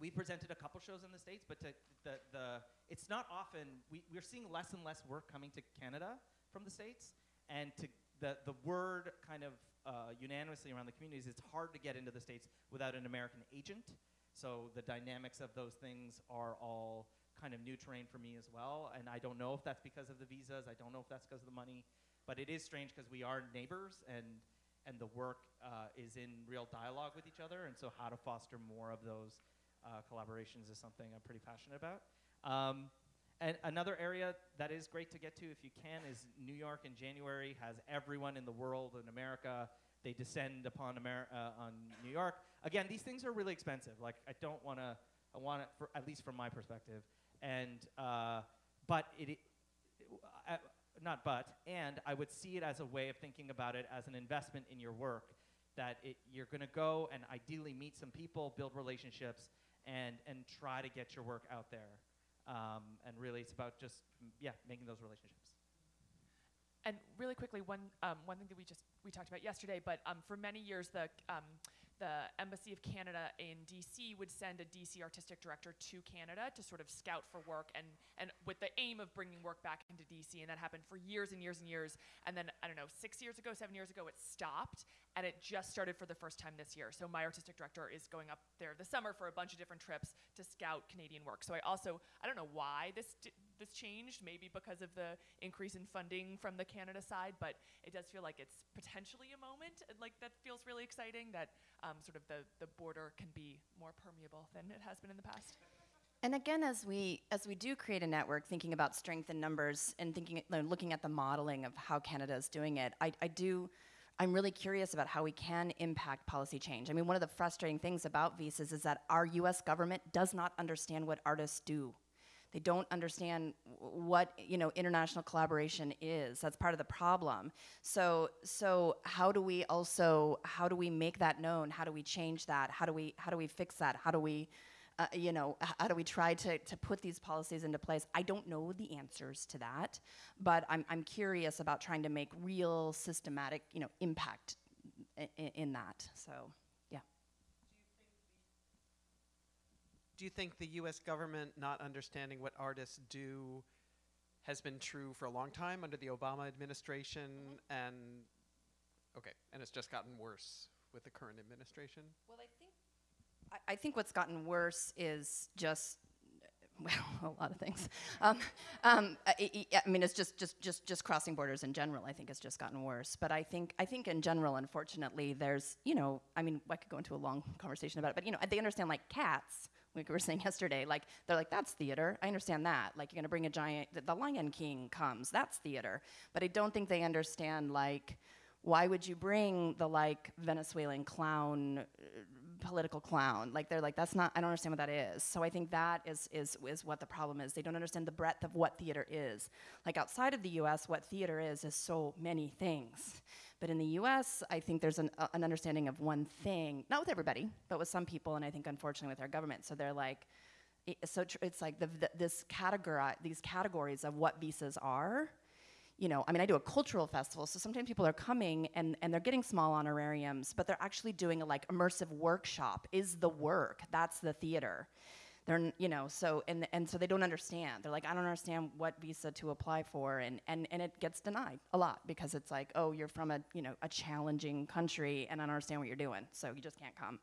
We presented a couple shows in the states, but to, the the it's not often we we're seeing less and less work coming to Canada from the states, and to the the word kind of uh, unanimously around the communities. It's hard to get into the states without an American agent. So the dynamics of those things are all kind of new terrain for me as well. And I don't know if that's because of the visas. I don't know if that's because of the money. But it is strange because we are neighbors and and the work uh, is in real dialogue with each other. And so how to foster more of those uh, collaborations is something I'm pretty passionate about. Um, and another area that is great to get to if you can is New York in January has everyone in the world in America. They descend upon Amer- uh, on New York. Again, these things are really expensive. Like I don't want to. I want it at least from my perspective. And uh, but it, it uh, not but and I would see it as a way of thinking about it as an investment in your work. That it, you're going to go and ideally meet some people, build relationships, and and try to get your work out there. Um, and really, it's about just yeah, making those relationships. And really quickly, one um, one thing that we just we talked about yesterday, but um, for many years the um, the Embassy of Canada in DC would send a DC artistic director to Canada to sort of scout for work and and with the aim of bringing work back into DC, and that happened for years and years and years. And then I don't know, six years ago, seven years ago, it stopped, and it just started for the first time this year. So my artistic director is going up there this summer for a bunch of different trips to scout Canadian work. So I also I don't know why this. This changed, maybe because of the increase in funding from the Canada side, but it does feel like it's potentially a moment, uh, like that feels really exciting, that um, sort of the, the border can be more permeable than it has been in the past. And again, as we as we do create a network, thinking about strength in numbers and thinking, looking at the modeling of how Canada is doing it, I, I do. I'm really curious about how we can impact policy change. I mean, one of the frustrating things about visas is that our U.S. government does not understand what artists do. They don't understand what you know international collaboration is. That's part of the problem. So so how do we also how do we make that known? How do we change that? How do we how do we fix that? How do we uh, you know, how do we try to, to put these policies into place? I don't know the answers to that, but I'm, I'm curious about trying to make real systematic, you know, impact in, in that. So, yeah. Do you think the U.S. government not understanding what artists do has been true for a long time under the Obama administration, and okay, and it's just gotten worse with the current administration? Well, I think I, I think what's gotten worse is just well, a lot of things. Um, um, I, I- mean, it's just, just, just, just crossing borders in general. I think has just gotten worse. But I think, I think in general, unfortunately, there's, you know, I mean, I could go into a long conversation about it, but you know, they understand like cats. Like we were saying yesterday, like they're like that's theater. I understand that. Like you're gonna bring a giant. The, the Lion King comes. That's theater. But I don't think they understand like why would you bring the like Venezuelan clown, uh, political clown? Like they're like that's not. I don't understand what that is. So I think that is is is what the problem is. They don't understand the breadth of what theater is. Like outside of the U.S., what theater is is so many things. But in the U.S., I think there's an, uh, an understanding of one thing. Not with everybody, but with some people, and I think unfortunately with our government. So they're like. i- So it's like the, the, this categori- these categories of what visas are, you know, I mean, I do a cultural festival, so sometimes people are coming and, and they're getting small honorariums, but they're actually doing a like immersive workshop is the work. That's the theater. They're, you know, so, and, and so they don't understand. They're like, I don't understand what visa to apply for, and, and, and it gets denied a lot because it's like, oh, you're from a, you know, a challenging country, and I don't understand what you're doing, so you just can't come.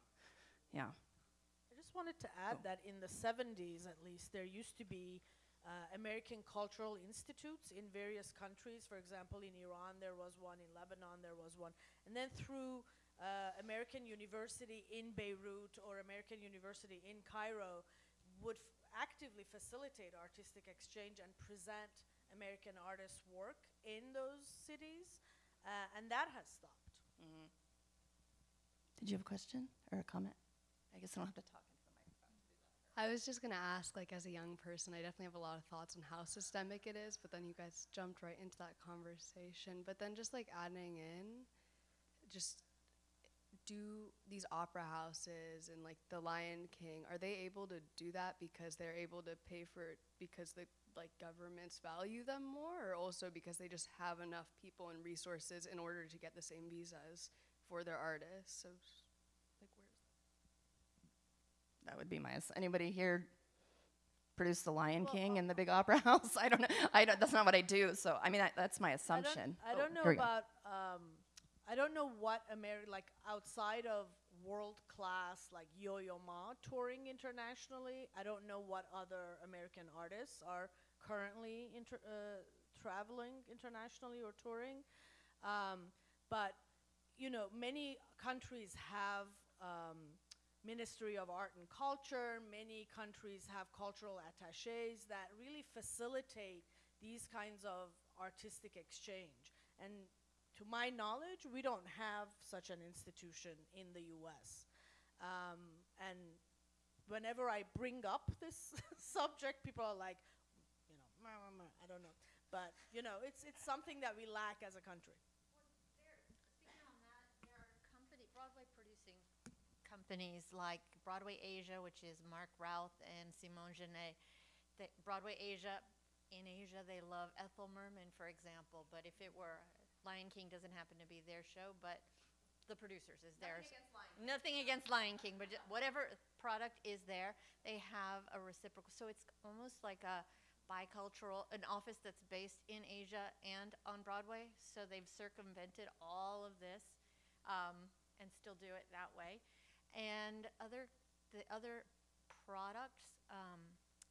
Yeah. I just wanted to add that in the 70s, at least, there used to be uh, American cultural institutes in various countries. For example, in Iran, there was one, in Lebanon, there was one. And then through uh, American University in Beirut or American University in Cairo, would f- actively facilitate artistic exchange and present American artists' work in those cities. Uh, and that has stopped. Did you have a question or a comment? I guess I don't have to talk. Into the microphone. I was just gonna ask, like, as a young person, I definitely have a lot of thoughts on how systemic it is, but then you guys jumped right into that conversation. But then just like adding in, just do these opera houses and like the Lion King, are they able to do that because they're able to pay for it because the like governments value them more, or also because they just have enough people and resources in order to get the same visas for their artists? So, like, where's That that would be my. Anybody here produce the Lion King and the Big Opera House? I don't know. I don't. That's not what I do. So I mean, that, that's my assumption. I Oh, don't, I don't know here we go. about. Um, I don't know what Ameri- like outside of world class like Yo-Yo Ma touring internationally. I don't know what other American artists are currently inter- uh, traveling internationally or touring. Um, but you know, many countries have um, Ministry of Art and Culture. Many countries have cultural attaches that really facilitate these kinds of artistic exchange. And to my knowledge, we don't have such an institution in the U.S. Um, and whenever I bring up this subject, people are like, you know, I don't know. But you know, it's it's something that we lack as a country. Speaking on that, there are Broadway producing companies like Broadway Asia, which is Marc Routh and Simone Genatt. Broadway Asia, in Asia, they love Ethel Merman, for example. But if it were Lion King, doesn't happen to be their show, but the producers is theirs. Nothing against Lion King, but whatever product is there, they have a reciprocal. So it's almost like a bicultural, an office that's based in Asia and on Broadway. So they've circumvented all of this um, and still do it that way. And other, the other products, um,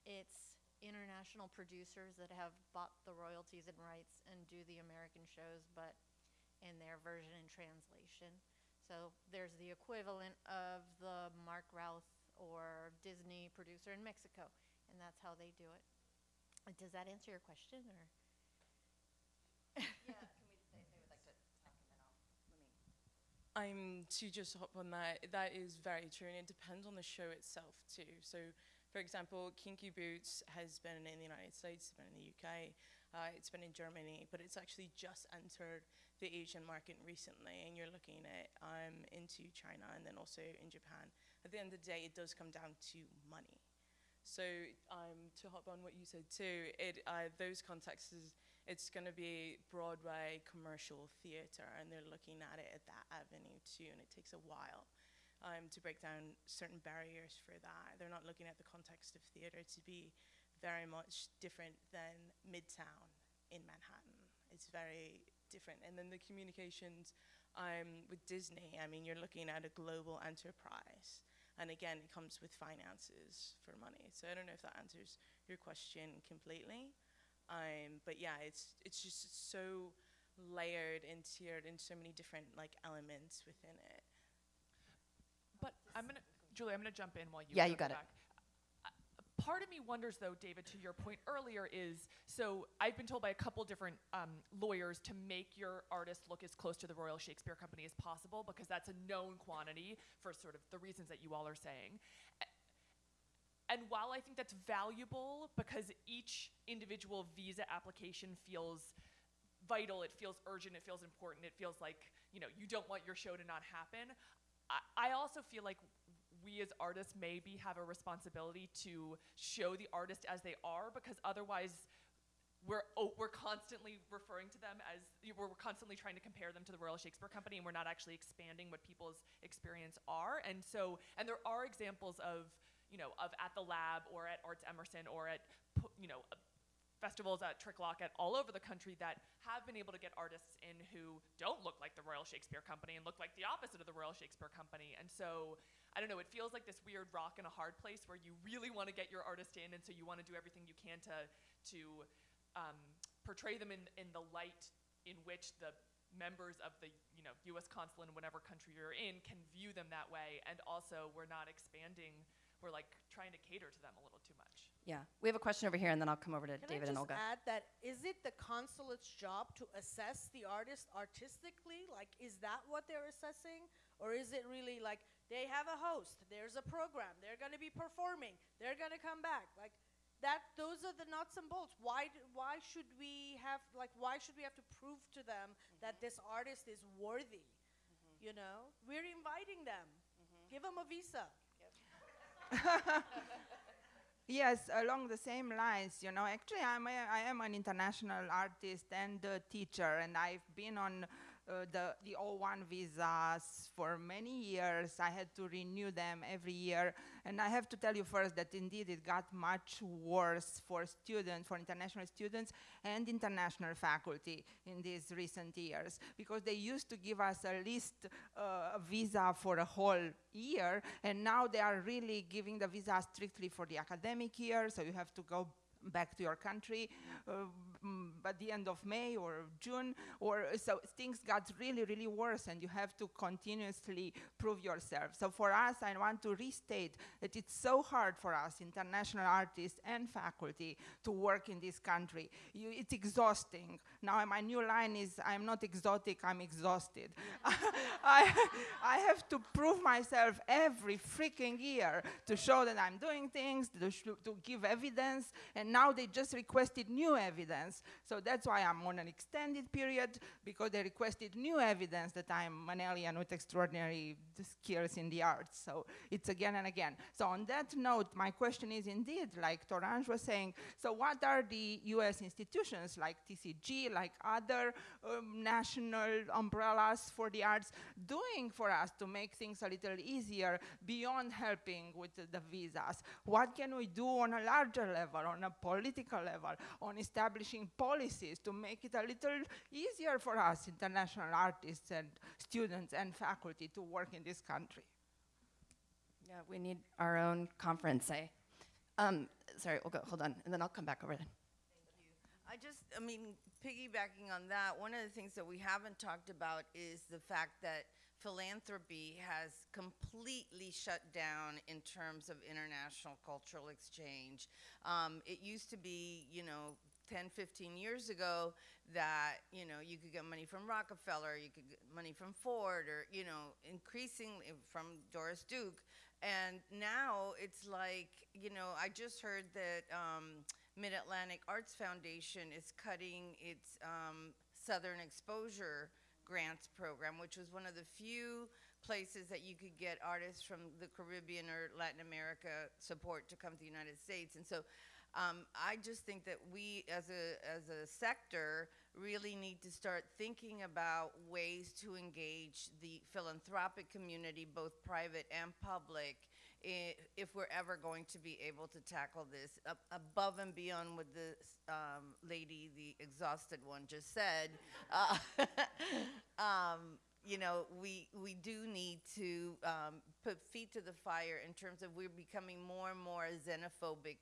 it's international producers that have bought the royalties and rights and do the American shows, but in their version and translation. So there's the equivalent of the Marc Routh or Disney producer in Mexico, and that's how they do it. Does that answer your question, or? I'm to just hop on that. That is very true, and it depends on the show itself too. So For example, Kinky Boots has been in the United States, it's been in the UK, uh, it's been in Germany, but it's actually just entered the Asian market recently, and you're looking at um, into China and then also in Japan. At the end of the day, it does come down to money. So um, to hop on what you said too, it uh, those contexts is it's going to be Broadway commercial theater, and they're looking at it at that avenue too, and it takes a while um, to break down certain barriers for that. They're not looking at the context of theater to be very much different than Midtown in Manhattan. It's very different, and then the communications um, with Disney. I mean, you're looking at a global enterprise. And again, it comes with finances for money. So I don't know if that answers your question completely. Um, but yeah, it's it's just so layered and tiered in so many different like elements within it. I'm gonna, Julie, I'm gonna jump in while you. Yeah, you got it. back. Uh, Part of me wonders, though, David, to your point earlier, is so I've been told by a couple different um, lawyers to make your artist look as close to the Royal Shakespeare Company as possible because that's a known quantity for sort of the reasons that you all are saying. And while I think that's valuable because each individual visa application feels vital, it feels urgent, it feels important, it feels like, you know, you don't want your show to not happen. I, also feel like we as artists maybe have a responsibility to show the artist as they are because otherwise we're, oh, we're constantly referring to them as we're constantly trying to compare them to the Royal Shakespeare Company and we're not actually expanding what people's experience are. And so and there are examples of you know of at the lab or at Arts Emerson or at you know festivals at Tricklock at all over the country that have been able to get artists in who don't look like the Royal Shakespeare Company and look like the opposite of the Royal Shakespeare Company. And so, I don't know, it feels like this weird rock and a hard place where you really want to get your artist in, and so you want to do everything you can to to um, portray them in in the light in which the members of the you know U.S. consulate in whatever country you're in can view them that way, and also we're not expanding. We're like trying to cater to them a little too much. Yeah, we have a question over here, and then I'll come over to Can David I and just Olga. add that is it the consulate's job to assess the artist artistically? Like, is that what they're assessing, or is it really like they have a host, there's a program, they're going to be performing, they're going to come back, like that? Those are the nuts and bolts. Why? Why should we have like? Why should we have to prove to them mm-hmm. that this artist is worthy? Mm-hmm. You know, we're inviting them. Mm-hmm. Give them a visa. Yes, along the same lines, you know, actually I'm a, I am an international artist and a teacher and I've been on uh, the, the O1 visas for many years. I had to renew them every year. And I have to tell you first that indeed it got much worse for students, for international students and international faculty in these recent years because they used to give us a list uh, visa for a whole year and now they are really giving the visa strictly for the academic year so you have to go back to your country uh, mm, by the end of May or June, or so things got really, really worse, and you have to continuously prove yourself. So for us, I want to restate that it's so hard for us, international artists and faculty, to work in this country. You, it's exhausting. Now my new line is, I'm not exotic, I'm exhausted. I, I have to prove myself every freaking year to show that I'm doing things, to, to give evidence, and now they just requested new evidence. So that's why I'm on an extended period, because they requested new evidence that I'm an alien with extraordinary skills in the arts. So it's again and again. So on that note, my question is indeed, like Torange was saying, so what are the US institutions like TCG, like other um, national umbrellas for the arts doing for us to make things a little easier beyond helping with the visas? What can we do on a larger level, on a political level, on establishing policies to make it a little easier for us, international artists and students and faculty, to work in this country? Yeah, we need our own conference, eh? Um, sorry, Olga, hold on, and then I'll come back over then. I just, I mean, piggybacking on that, one of the things that we haven't talked about is the fact that philanthropy has completely shut down in terms of international cultural exchange. Um, it used to be, you know, 10, 15 years ago that, you know, you could get money from Rockefeller, you could get money from Ford, or, you know, increasingly from Doris Duke. And now it's like, you know, I just heard that um, Mid Atlantic Arts Foundation is cutting its um, Southern Exposure Grants program, which was one of the few places that you could get artists from the Caribbean or Latin America support to come to the United States. And so um, I just think that we, as a, as a sector, really need to start thinking about ways to engage the philanthropic community, both private and public, if we're ever going to be able to tackle this ab- above and beyond what the um, lady, the exhausted one, just said. Uh, um, you know, we we do need to um, put feet to the fire in terms of we're becoming more and more xenophobic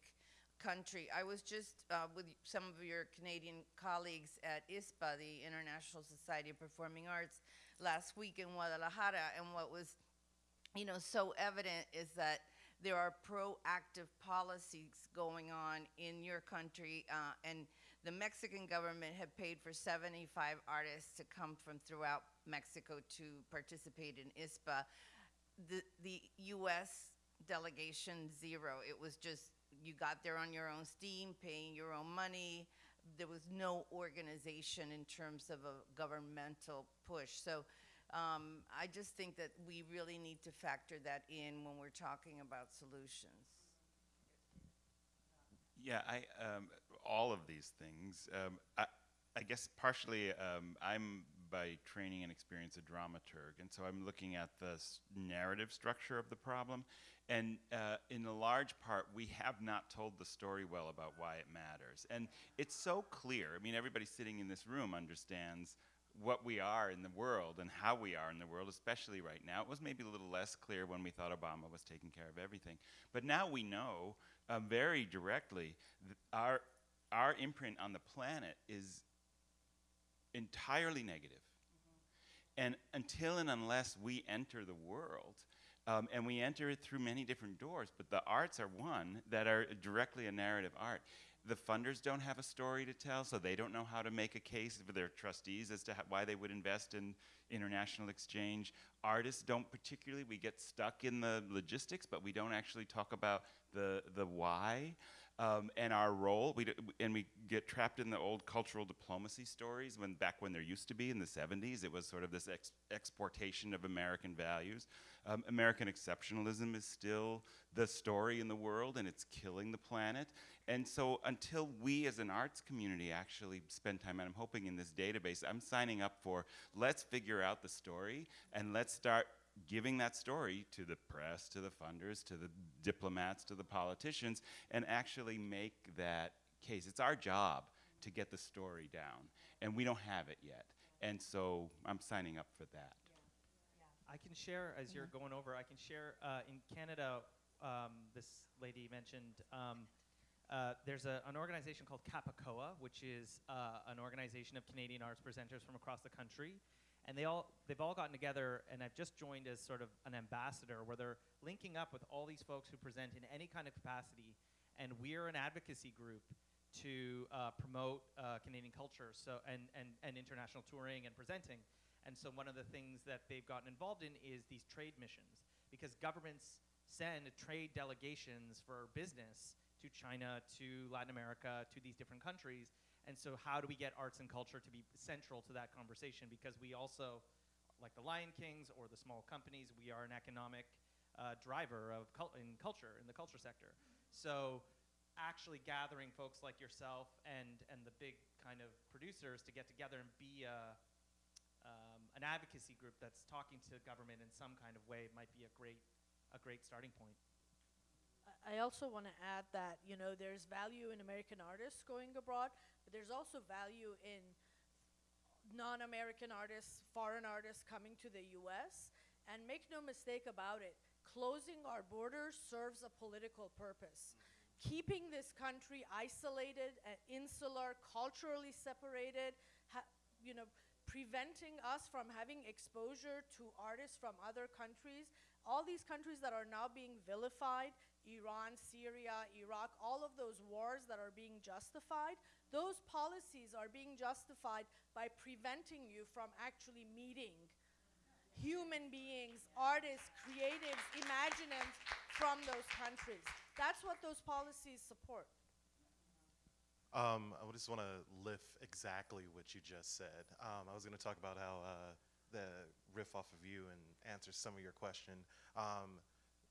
country. I was just uh, with some of your Canadian colleagues at ISPA, the International Society of Performing Arts, last week in Guadalajara, and what was, you know, so evident is that there are proactive policies going on in your country, uh, and the Mexican government had paid for 75 artists to come from throughout Mexico to participate in ISPA. The, the U.S. delegation, zero. It was just, you got there on your own steam, paying your own money. There was no organization in terms of a governmental push. So um, I just think that we really need to factor that in when we're talking about solutions. Yeah, I um, all of these things. Um, I, I guess partially um, I'm by training and experience a dramaturg, and so I'm looking at the narrative structure of the problem. And uh, in a large part, we have not told the story well about why it matters. And it's so clear. I mean, everybody sitting in this room understands what we are in the world and how we are in the world, especially right now. It was maybe a little less clear when we thought Obama was taking care of everything. But now we know uh, very directly that our, our imprint on the planet is entirely negative. And until and unless we enter the world, um, and we enter it through many different doors, but the arts are one that are directly a narrative art. The funders don't have a story to tell, so they don't know how to make a case for their trustees as to why they would invest in international exchange. Artists don't particularly. We get stuck in the logistics, but we don't actually talk about the the why um, and our role. We and we get trapped in the old cultural diplomacy stories when back when there used to be in the 70s, it was sort of this ex- exportation of American values. Um, American exceptionalism is still the story in the world, and it's killing the planet. And so, until we as an arts community actually spend time, and I'm hoping in this database, I'm signing up for let's figure out the story and let's start giving that story to the press, to the funders, to the diplomats, to the politicians, and actually make that case. It's our job to get the story down, and we don't have it yet. And so I'm signing up for that. I can share as you're going over. I can share uh, in Canada. Um, this lady mentioned um, uh, there's a, an organization called CAPACOA, which is uh, an organization of Canadian arts presenters from across the country, and they all they've all gotten together. And I've just joined as sort of an ambassador, where they're linking up with all these folks who present in any kind of capacity, and we're an advocacy group to uh, promote uh, Canadian culture so and, and, and international touring and presenting. And so one of the things that they've gotten involved in is these trade missions because governments send trade delegations for business to China, to Latin America, to these different countries. And so how do we get arts and culture to be central to that conversation because we also like the Lion Kings or the small companies, we are an economic uh, driver of cul- in culture in the culture sector. So actually gathering folks like yourself and and the big kind of producers to get together and be a, um, an advocacy group that's talking to government in some kind of way might be a great a great starting point. I- also want to add that you know there's value in American artists going abroad, there's also value in non-American artists, foreign artists coming to the U.S. And make no mistake about it, closing our borders serves a political purpose. Keeping this country isolated and insular, culturally separated, you know, preventing us from having exposure to artists from other countries. All these countries that are now being vilified, Iran, Syria, Iraq, all of those wars that are being justified, those policies are being justified by preventing you from actually meeting human beings, artists, creatives, imaginants from those countries. That's what those policies support. Um, I just want to lift exactly what you just said. Um, I was going to talk about how uh, the riff off of you and answer some of your question. Um,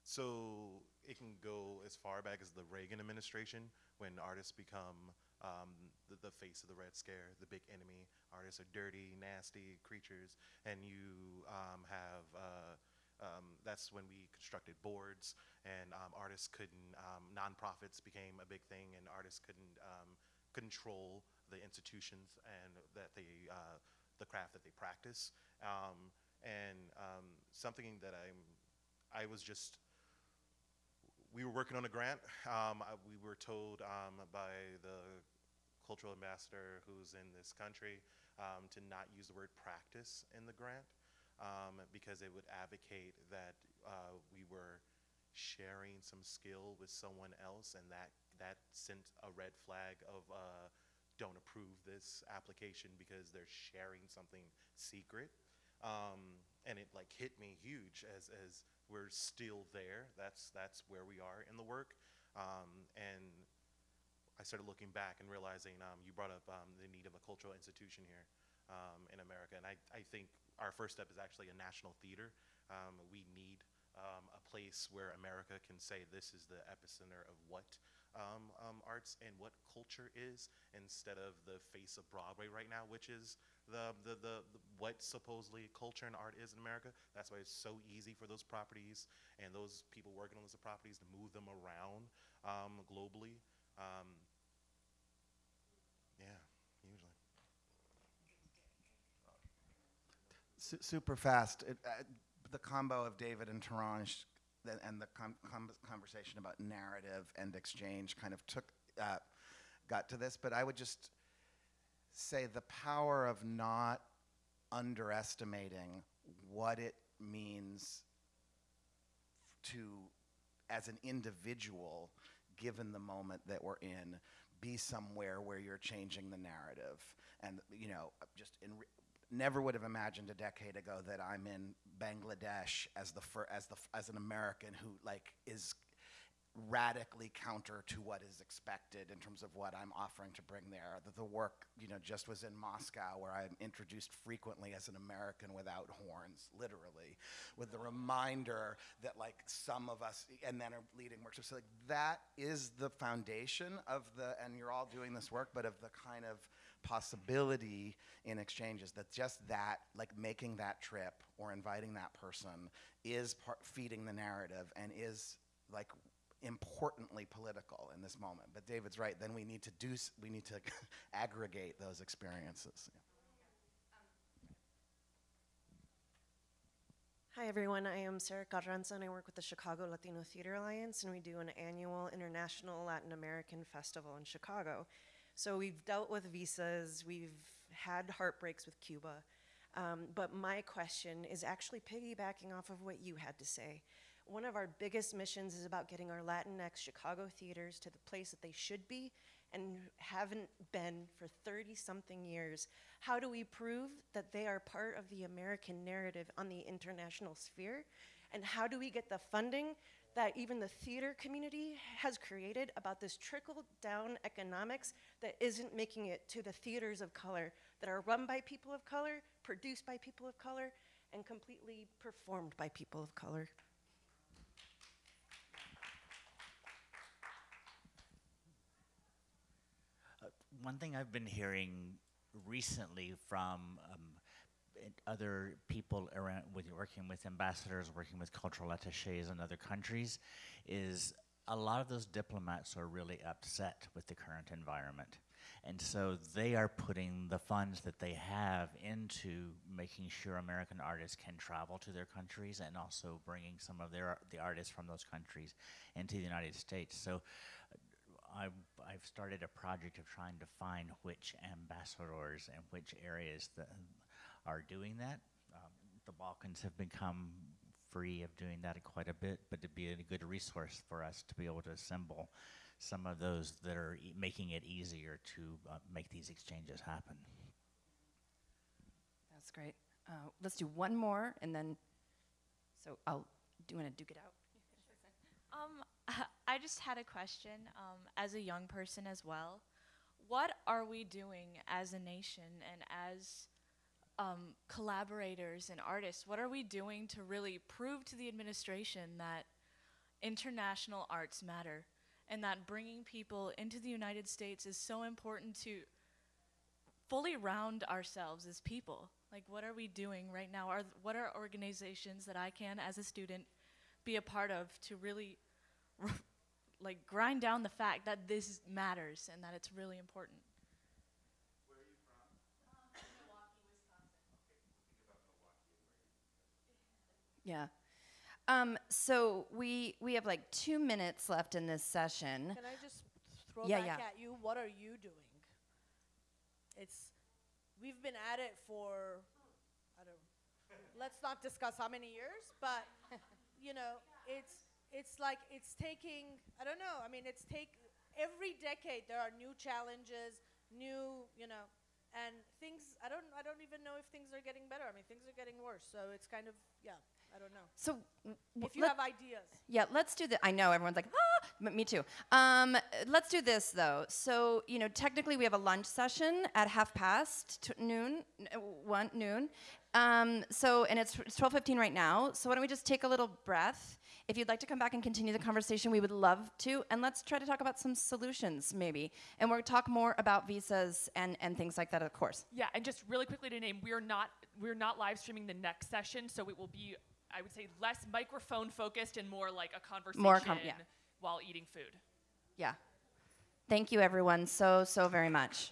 so it can go as far back as the Reagan administration when artists become um, the, the face of the Red Scare, the big enemy. Artists are dirty, nasty creatures, and you um, have. Uh, um, that's when we constructed boards, and um, artists couldn't. Um, nonprofits became a big thing, and artists couldn't um, control the institutions and that they, uh, the craft that they practice. And something that I'm, I was just, we were working on a grant. Um, I, we were told um, by the cultural ambassador who's in this country um, to not use the word practice in the grant um, because it would advocate that uh, we were sharing some skill with someone else and that that sent a red flag of uh, don't approve this application because they're sharing something secret um, and it like hit me huge as, as we're still there. That's that's where we are in the work. Um, and I started looking back and realizing um, you brought up um, the need of a cultural institution here um, in America. And I, I think our first step is actually a national theater. Um, we need um, a place where America can say this is the epicenter of what arts and what culture is instead of the face of Broadway right now, which is the, the, the, what supposedly culture and art is in America. That's why it's so easy for those properties and those people working on those properties to move them around um, globally. Um, yeah, usually. Su- super fast. It, uh, the combo of David and Torange th- and the com- com- conversation about narrative and exchange kind of took uh, got to this, but I would just say the power of not underestimating what it means to, as an individual, given the moment that we're in, be somewhere where you're changing the narrative. And, you know, just in never would have imagined a decade ago that I'm in Bangladesh as the as the as an American who like is radically counter to what is expected in terms of what I'm offering to bring there. The, the work, you know, just was in Moscow where I'm introduced frequently as an American without horns, literally, with the reminder that like some of us, and then are leading workshops. So like that is the foundation of the, and you're all doing this work, but of the kind of possibility in exchanges that just that, like making that trip or inviting that person is part, feeding the narrative and is like importantly political in this moment. But David's right. Then we need to do. We need to aggregate those experiences. Hi, everyone. I am Sarah Carranza, and I work with the Chicago Latino Theater Alliance, and we do an annual International Latin American Festival in Chicago. So we've dealt with visas, we've had heartbreaks with Cuba, um, but my question is actually piggybacking off of what you had to say. One of our biggest missions is about getting our Latinx Chicago theaters to the place that they should be and haven't been for 30 something years. How do we prove that they are part of the American narrative on the international sphere? And how do we get the funding that even the theater community has created about this trickle down economics that isn't making it to the theaters of color that are run by people of color, produced by people of color, and completely performed by people of color? Uh, one thing I've been hearing recently from um, other people around with working with ambassadors, working with cultural attaches in other countries, is a lot of those diplomats are really upset with the current environment. And so they are putting the funds that they have into making sure American artists can travel to their countries and also bringing some of their the artists from those countries into the United States. So I've, I've started a project of trying to find which ambassadors and which areas that are doing that. Um, the Balkans have become free of doing that quite a bit, but it'd be a good resource for us to be able to assemble some of those that are e- making it easier to uh, make these exchanges happen. That's great. uh, let's do one more, and then, so I'll, do you want to duke it out? Um, I just had a question. Um, as a young person as well, what are we doing as a nation and as um, collaborators and artists? What are we doing to really prove to the administration that international arts matter and that bringing people into the United States is so important to fully round ourselves as people? Like, what are we doing right now? Are what are organizations that I can, as a student, be a part of to really like grind down the fact that this matters and that it's really important. Yeah. Um, so we we have like two minutes left in this session. Can I just throw Yeah, back yeah. at you? What are you doing? It's we've been at it for I don't let's not discuss how many years, but you know, it's it's like it's taking I don't know. I mean, it's take every decade there are new challenges, new, you know, and things I don't I don't even know if things are getting better. I mean, things are getting worse. So it's kind of yeah, I don't know. So if you have ideas. Yeah, let's do that. I know everyone's like, ah, m- me too. Um, let's do this though. So, you know, technically we have a lunch session at half past t- noon, one noon. Um, so, and it's, it's 12:15 right now. So why don't we just take a little breath? If you'd like to come back and continue the conversation, we would love to. And let's try to talk about some solutions, maybe. And we'll talk more about visas and, and things like that, of course. Yeah, and just really quickly to name, we're not we're not live streaming the next session, so it will be I would say less microphone focused and more like a conversation More com- yeah. while eating food. Yeah. Thank you, everyone, so, so very much.